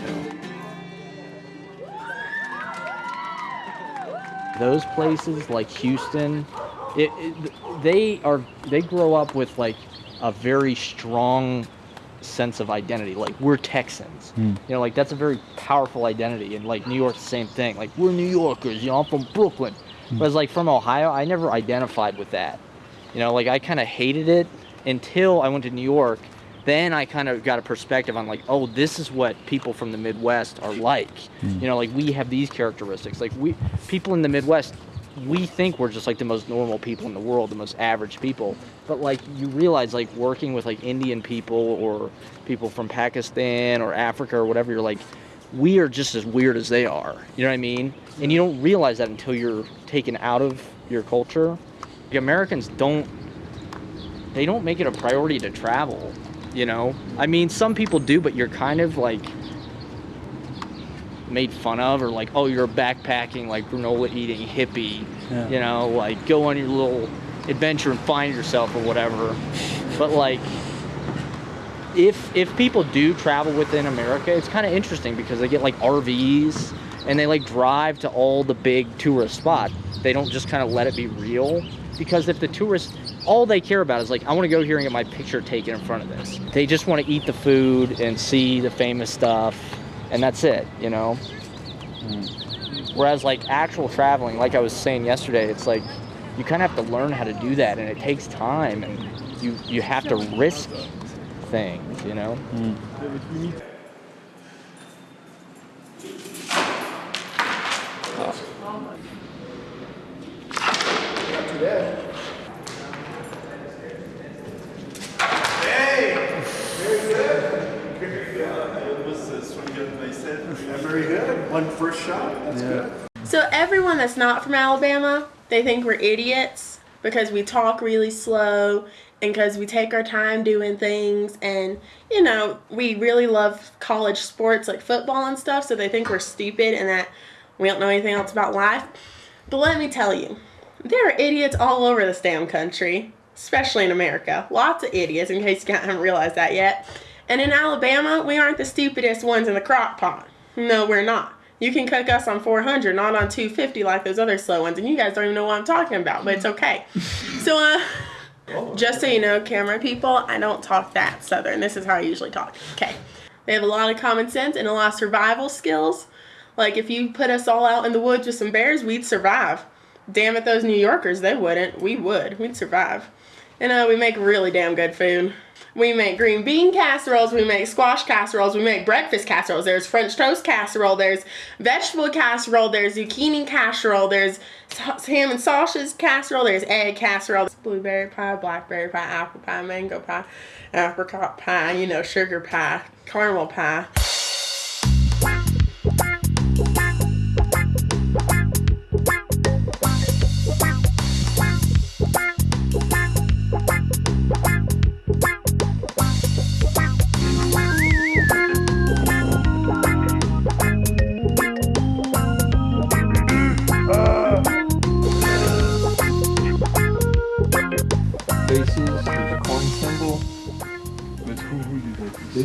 Those places like Houston, it, it, they are they grow up with like a very strong sense of identity. Like we're Texans. Hmm. You know, like that's a very powerful identity. And like New York, the same thing. Like we're New Yorkers. You know, I'm from Brooklyn. Hmm. Whereas like from Ohio, I never identified with that. You know, like I kind of hated it until I went to New York. Then I kind of got a perspective on like, oh, this is what people from the Midwest are like. Hmm. You know, like we have these characteristics. Like we people in the Midwest, we think we're just like the most normal people in the world, the most average people. But like you realize like working with like Indian people or people from Pakistan or Africa or whatever, you're like, we are just as weird as they are. You know what I mean? And you don't realize that until you're taken out of your culture. The Americans don't they don't make it a priority to travel, you know? I mean, some people do, but you're kind of like made fun of or like, oh, you're a backpacking, like granola eating hippie, Yeah. you know, like go on your little adventure and find yourself or whatever. But like, if if people do travel within America, it's kind of interesting because they get like RVs and they like drive to all the big tourist spots. They don't just kind of let it be real because if the tourists all they care about is like I want to go here and get my picture taken in front of this. They just want to eat the food and see the famous stuff and that's it, you know. Whereas like actual traveling, like I was saying yesterday, it's like you kind of have to learn how to do that and it takes time and you you have to risk things, you know. Very good. One first shot. That's good. So everyone that's not from Alabama, they think we're idiots because we talk really slow and because we take our time doing things and you know, we really love college sports like football and stuff, so they think we're stupid and that we don't know anything else about life. But let me tell you, there are idiots all over this damn country, especially in America. Lots of idiots, in case you haven't realized that yet. And in Alabama, we aren't the stupidest ones in the crock pot. No, we're not. You can cook us on 400, not on 250 like those other slow ones, and you guys don't even know what I'm talking about, but it's okay. So, uh, just so you know, camera people, I don't talk that southern. This is how I usually talk. Okay. They have a lot of common sense and a lot of survival skills. Like, if you put us all out in the woods with some bears, we'd survive. Damn it, those New Yorkers, they wouldn't. We would. We'd survive. And uh, we make really damn good food. We make green bean casseroles, we make squash casseroles, we make breakfast casseroles. There's French toast casserole, there's vegetable casserole, there's zucchini casserole, there's ham and sausage casserole, there's egg casserole, blueberry pie, blackberry pie, apple pie, mango pie, apricot pie, you know, sugar pie, caramel pie.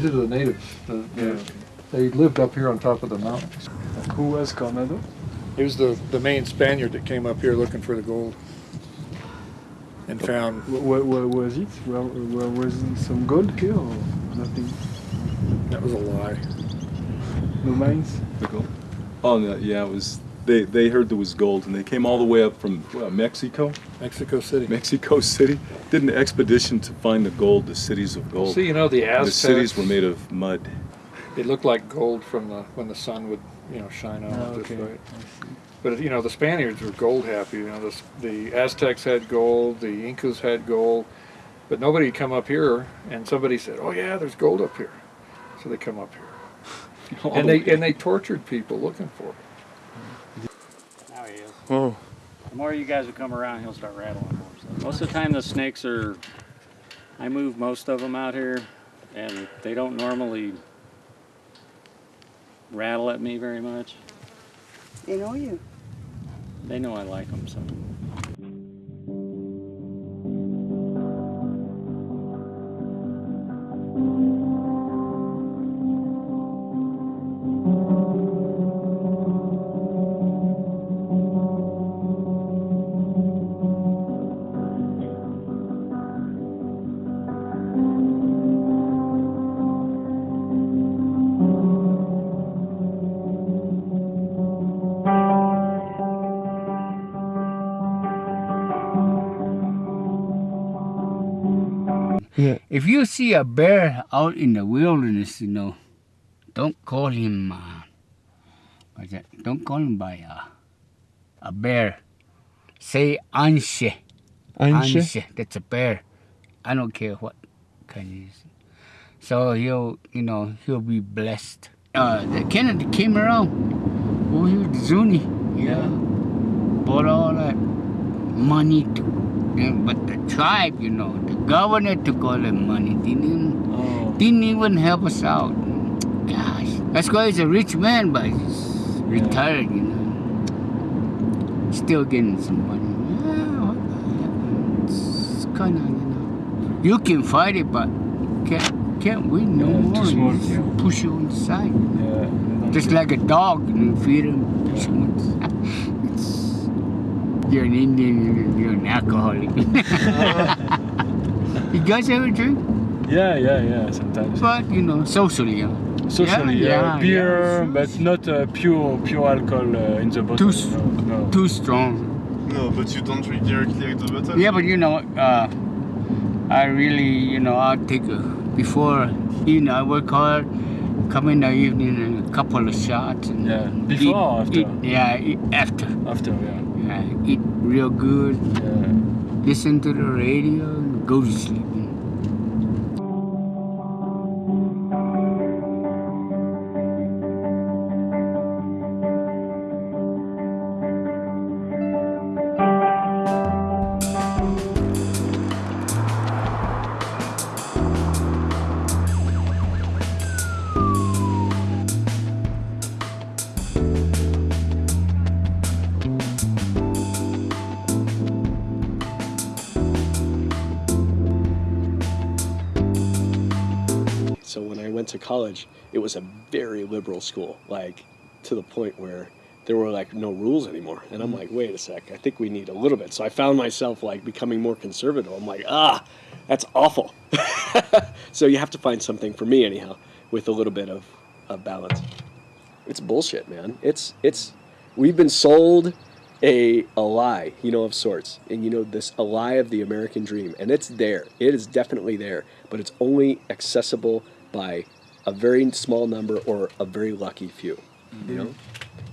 Did that? These the natives. The, the, Yeah. They lived up here on top of the mountains. Who was Coronado? He was the, the main Spaniard that came up here looking for the gold and found. What, where was it? Well, where was some gold here or nothing? That was a lie. No mines? The gold. Oh no, yeah, it was. They they heard there was gold, and they came all the way up from what, Mexico. Mexico City. Mexico City did an expedition to find the gold, the cities of gold. See, you know, the And the cities were made of mud. It looked like gold from the when the sun would you know shine on Oh, it just okay. right. But you know the Spaniards were gold happy. You know the the Aztecs had gold, the Incas had gold, but nobody come up here and somebody said, "Oh yeah, there's gold up here," so they come up here, and the they and they tortured people looking for it. Now he is. Oh. The more you guys will come around, he'll start rattling more stuff. Most of the time, the snakes are. I move most of them out here, and they don't normally rattle at me very much. They know you. They know I like them, so. If you see a bear out in the wilderness, you know, don't call him. Uh? Don't call him by uh, a bear. Say anshe. Anshe? That's a bear. I don't care what kind it is. So he'll, you know, he'll be blessed. Uh, the Kennedy came around over here to Zuni. Yeah. Bought all that money to, and- but the tribe, you know, the governor took all the money. Didn't even, didn't even help us out. Gosh, that's why he's a rich man, but he's retired, you know. Still getting some money. Yeah, what the heck? It's kind of, you know, you can fight it, but can't can't win no more. small, You just push you on the side. Just like a dog, you know, feed him, push him on the side. It's, you're an Indian, you're an alcoholic. you guys ever drink? Yeah, yeah, yeah, sometimes. But, you know, socially, huh? Socially, yeah, yeah, yeah, beer, but not uh, pure pure alcohol uh, in the bottle. Too, no, no. too strong. No, but you don't drink directly out of the bottle. Yeah, but you know, uh, I really, you know, I take a, before, you know, I work hard, come in the evening and a couple of shots. And yeah, before or after? yeah, eat after. After, yeah. Eat real good. Uh, listen to the radio and go to sleep. College, it was a very liberal school, like to the point where there were like no rules anymore. And I'm like, wait a sec, I think we need a little bit. So I found myself like becoming more conservative. I'm like, ah, that's awful. so you have to find something for me anyhow with a little bit of, of balance. It's bullshit, man. It's it's we've been sold a a lie, you know, of sorts. And you know, this a lie of the American dream. And it's there. It is definitely there. But it's only accessible by a very small number or a very lucky few. You know?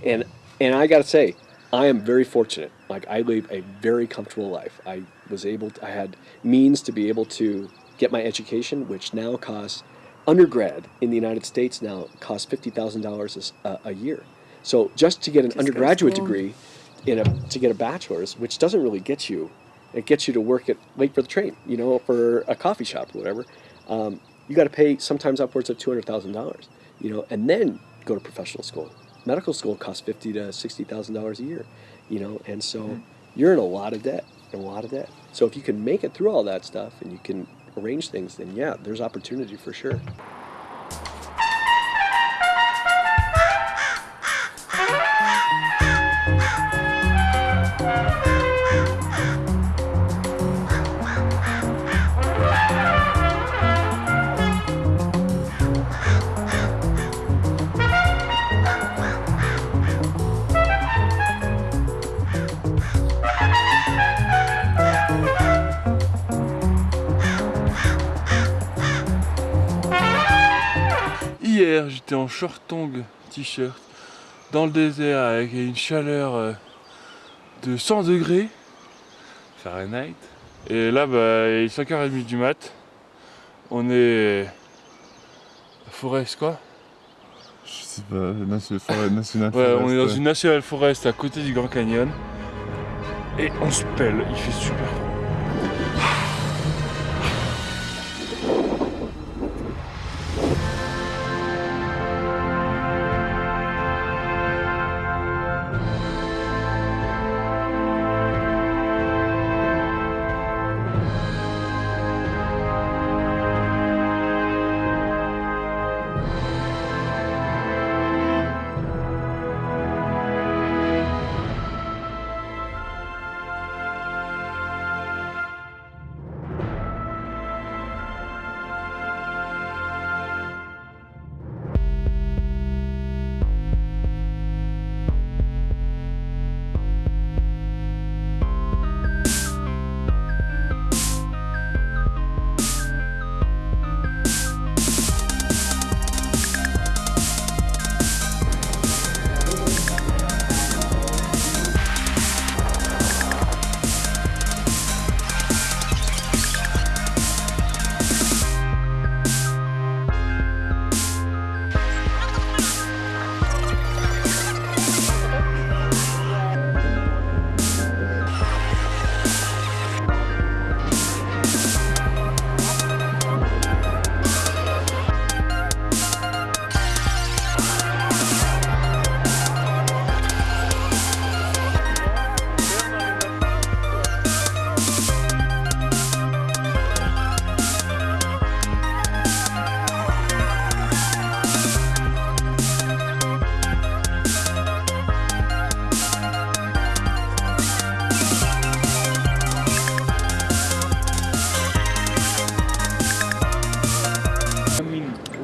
And and I gotta say, I am very fortunate. Like I live a very comfortable life. I was able to, I had means to be able to get my education, which now costs undergrad in the United States now costs fifty thousand dollars a year. So just to get an Just undergraduate degree in a to get a bachelor's, which doesn't really get you it gets you to work at late for the train, you know, for a coffee shop or whatever. Um, you got to pay sometimes upwards of two hundred thousand dollars, you know, and then go to professional school. Medical school costs fifty to sixty thousand dollars a year, you know, and so mm-hmm. you're in a lot of debt, a lot of debt. So if you can make it through all that stuff and you can arrange things, then yeah, there's opportunity for sure. En short tong, t-shirt, dans le désert avec une chaleur euh, de 100 degrés Fahrenheit. Et là, bah, il est 5h30 du mat. On est à Forest, quoi Je sais pas, on forest, est dans ouais. une National Forest à côté du Grand Canyon. Et on se pèle, il fait super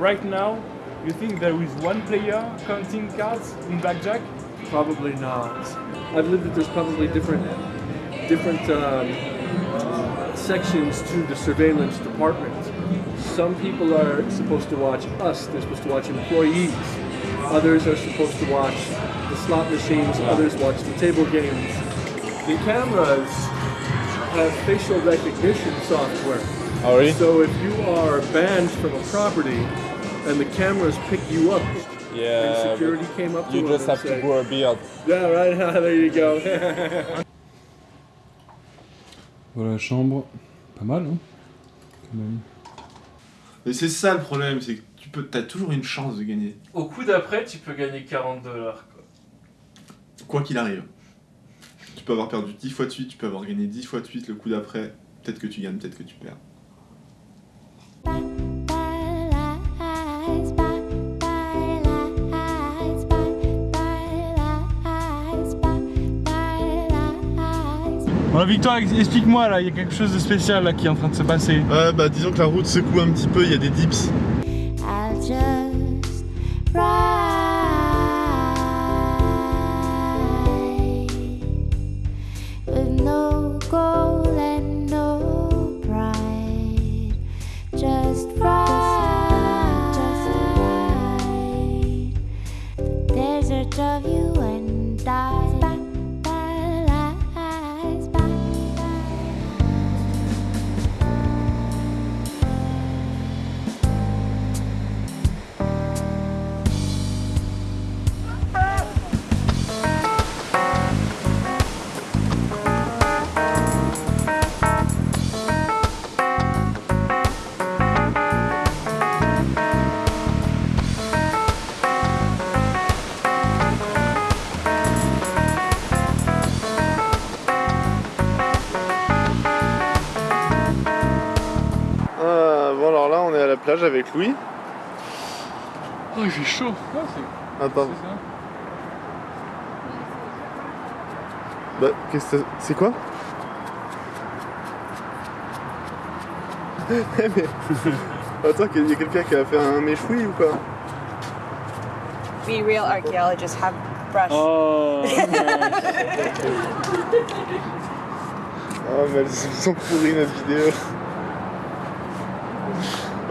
right now, you think there is one player counting cards in blackjack? Probably not. I believe that there's probably different different um, sections to the surveillance department. Some people are supposed to watch us. They're supposed to watch employees. Others are supposed to watch the slot machines. Others watch the table games. The cameras have facial recognition software. Oh, really? So if you are banned from a property and the cameras pick you up, Yeah. and security came up to You just have to grow a beard. Yeah, right. there you go. Voilà la chambre. Pas mal, hein Quand même. Et c'est ça le problème, c'est que tu peux, as toujours une chance de gagner, Au coup d'après, tu peux gagner 40 dollars. quoi qu'il arrive. Tu peux avoir perdu 10 fois de suite, tu peux avoir gagné 10 fois de suite le coup d'après. Peut-être que tu gagnes, peut-être que tu perds. Bon, Victoire, explique-moi là, il y a quelque chose de spécial là qui est en train de se passer. Ouais, bah disons que la route secoue un petit peu, il y a des dips. I'll just ride with no goal and no pride. Just ride, of you and I. plage avec Louis. Oh, il fait chaud. Attends. Bah, qu'est-ce que c'est quoi mais... Attends, il y a quelqu'un qui a fait un méchoui ou quoi We real archaeologists have brush. Oh, Ah mais elles sont pourries notre vidéo.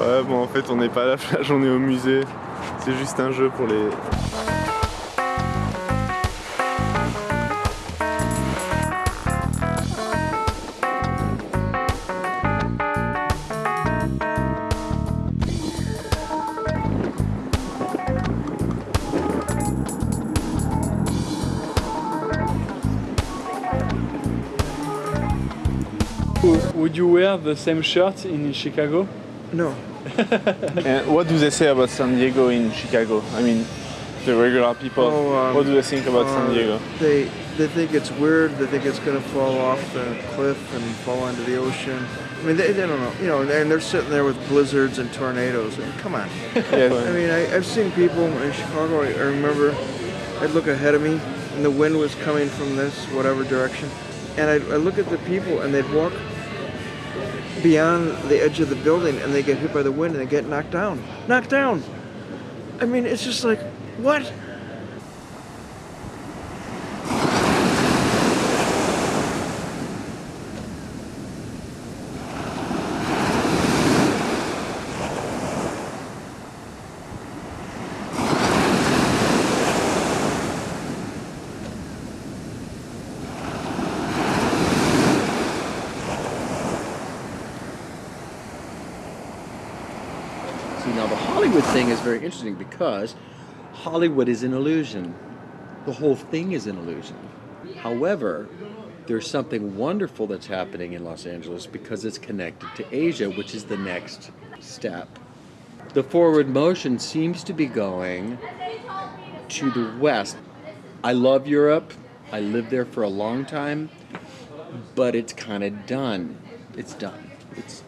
Ouais bon en fait on n'est pas à la plage, on est au musée. C'est juste un jeu pour les... Would you wear the same shirt in Chicago? No. and what do they say about San Diego in Chicago? I mean, the regular people, Oh, um, what do they think about San uh, Diego? They they think it's weird. They think it's going to fall off the cliff and fall into the ocean. I mean, they, they don't know. You know, and they're sitting there with blizzards and tornadoes. I mean, come on. Yes. I mean, I, I've seen people in Chicago. I, I remember I'd look ahead of me, and the wind was coming from this whatever direction, and I'd, I'd look at the people, and they'd walk beyond the edge of the building, and they get hit by the wind, and they get knocked down. Knocked down. I mean, it's just like, what? See, now the Hollywood thing is very interesting because Hollywood is an illusion. The whole thing is an illusion. However, there's something wonderful that's happening in Los Angeles because it's connected to Asia, which is the next step. The forward motion seems to be going to the west. I love Europe. I lived there for a long time, but it's kind of done. It's done. It's,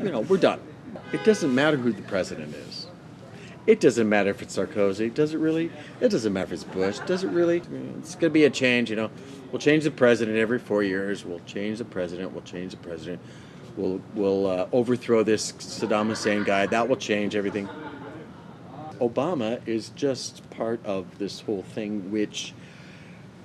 you know, we're done. It doesn't matter who the president is. It doesn't matter if it's Sarkozy. Does it really? It doesn't matter if it's Bush. Does it really? It's going to be a change, you know. We'll change the president every four years. We'll change the president. We'll change the president. We'll, we'll uh, overthrow this Saddam Hussein guy. That will change everything. Obama is just part of this whole thing, which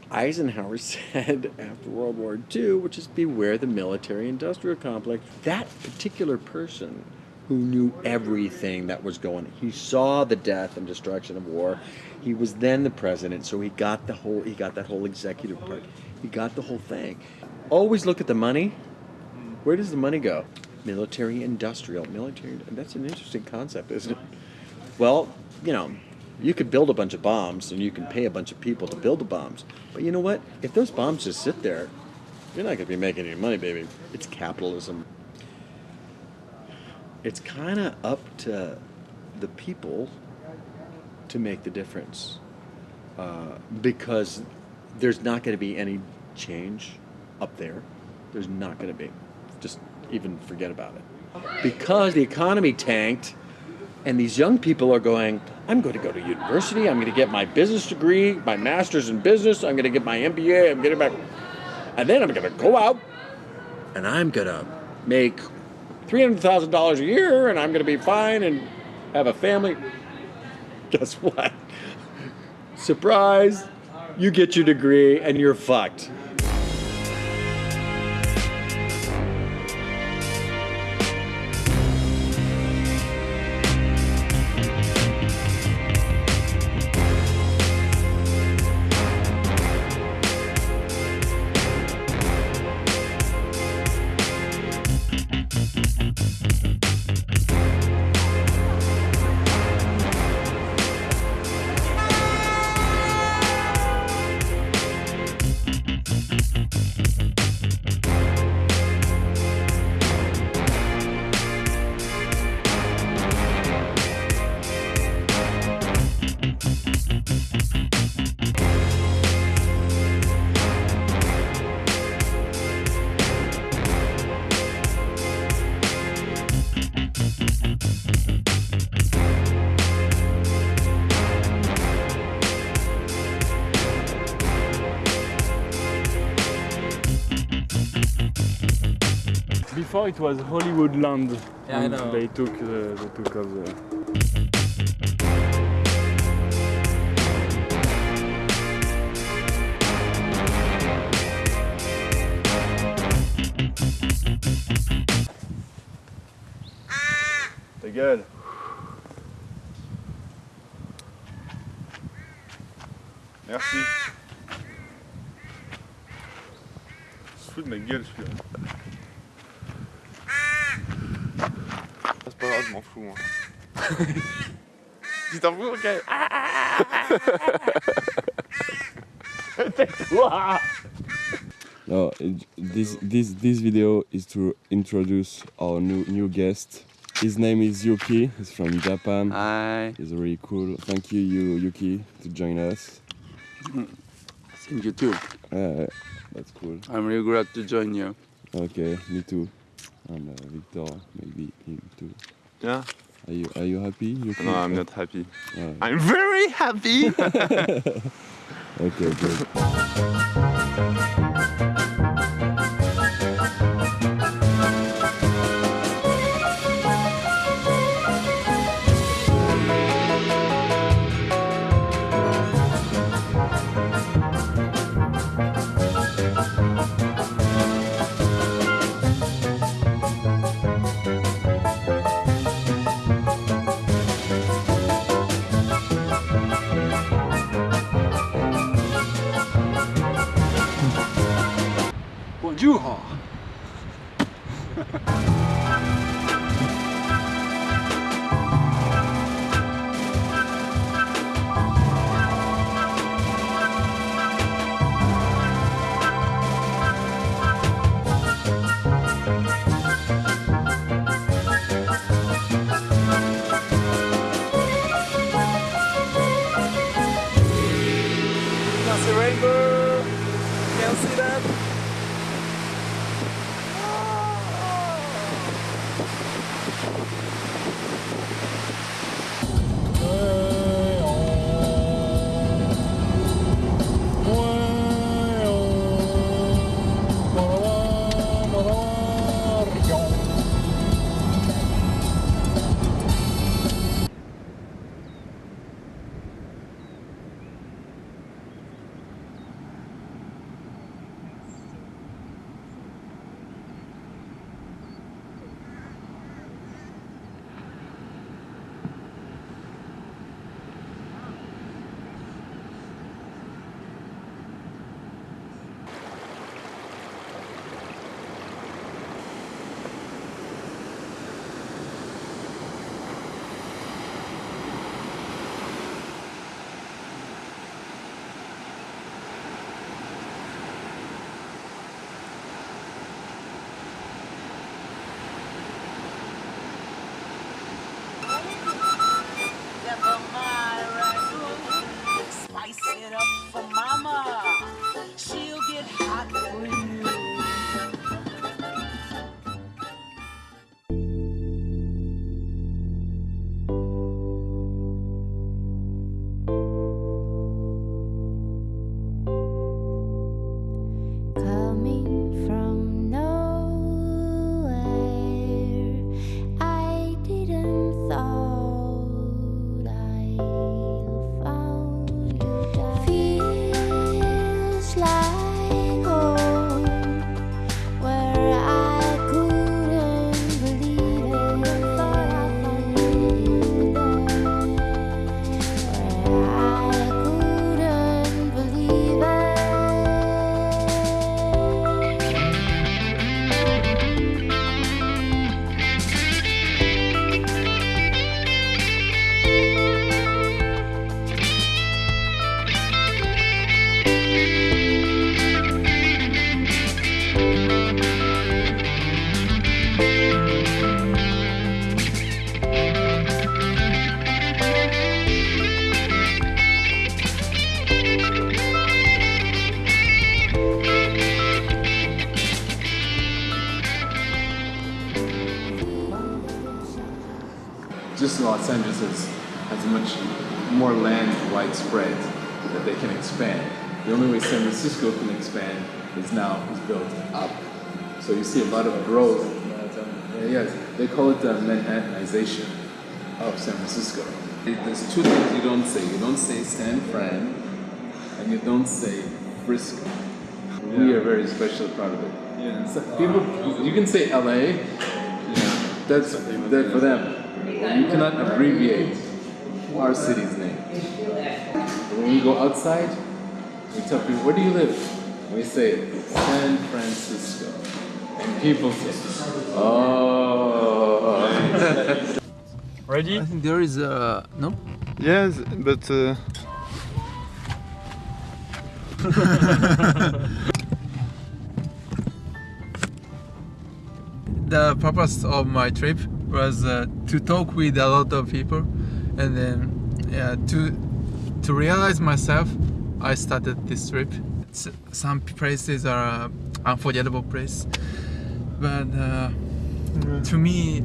Eisenhower said after World War II, which is beware the military industrial complex. That particular person who knew everything that was going he saw the death and destruction of war. He was then the president, so he got the whole he got that whole executive part. He got the whole thing. Always look at the money. Where does the money go? Military industrial. Military that's an interesting concept, isn't it? Well, you know, you could build a bunch of bombs and you can pay a bunch of people to build the bombs. But you know what? If those bombs just sit there, you're not going to be making any money, baby. It's capitalism. It's kind of up to the people to make the difference uh, because there's not going to be any change up there. There's not going to be. Just even forget about it. Because the economy tanked and these young people are going, I'm going to go to university, I'm going to get my business degree, my master's in business, I'm going to get my MBA, I'm getting back. And then I'm going to go out and I'm going to make $300,000 a year and I'm going to be fine and have a family. Guess what? Surprise! You get your degree and you're fucked. Before it was Hollywood Land. Yeah, I know. They took the, they took off the. Ta gueule. Merci. Fout de ma gueule celui-là. C'est pas grave, je m'en fous moi. tu t'en fous, ok Tais-toi No, it- this this this video is to introduce our new new guest. His name is Yuki. He's from Japan. Hi. He's really cool. Thank you, you Yuki, to join us. Thank you too. Uh, that's cool. I'm really glad to join you. Okay, me too. And uh, Victor, maybe him too. Yeah. Are you are you happy? Yuki? No, I'm not happy. Uh, I'm very happy. okay, good. see a lot of growth. Yes, they call it the Manhattanization of San Francisco. There's two things you don't say. You don't say San Fran, and you don't say Frisco. We are very special part of it. Yeah. So people, you can say LA. Yeah. That's that for them. You cannot abbreviate our city's name. When we go outside, we tell people, "Where do you live?" We say San Francisco, people "Oh." Ready? I think there is a no. Yes, but. Uh... the purpose of my trip was uh, to talk with a lot of people and then yeah, to to realize myself i started this trip some places are uh, unforgettable place but uh, to me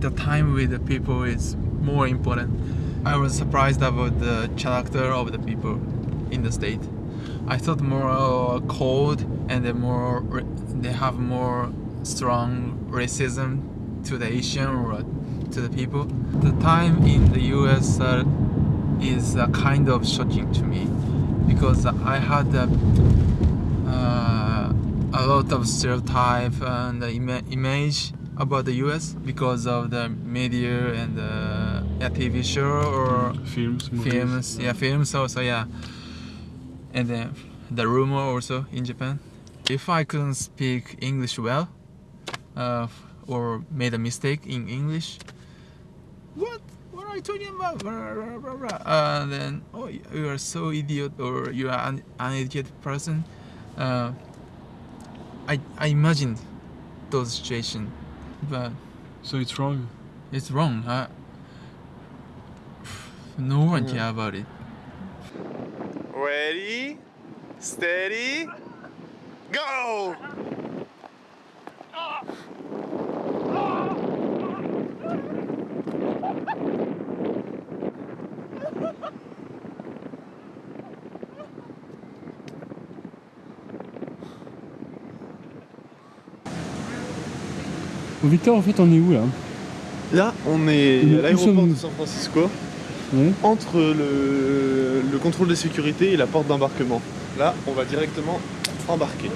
the time with the people is more important. I was surprised about the character of the people in the state. I thought more uh, cold and then more they have more strong racism to the Asian or to the people. The time in the US uh, is uh, kind of shocking to me because I had uh, uh, a lot of stereotype and ima- image about the US because of the media and the yeah, TV show or films, movies. films, yeah, films also, yeah, and then the rumor also in Japan. If I couldn't speak English well, uh, or made a mistake in English, what? What are you talking about? Blah, blah, blah, blah. Uh, then, oh, you are so idiot, or you are an uneducated person. Uh, I I imagined those situations, but so it's wrong. It's wrong. Uh, no one Yeah. care about it. Ready, steady, go! Victor, en fait, on est où là Là, on est à l'aéroport de San Francisco, entre le, le, contrôle de sécurité et la porte d'embarquement. Là, on va directement embarquer.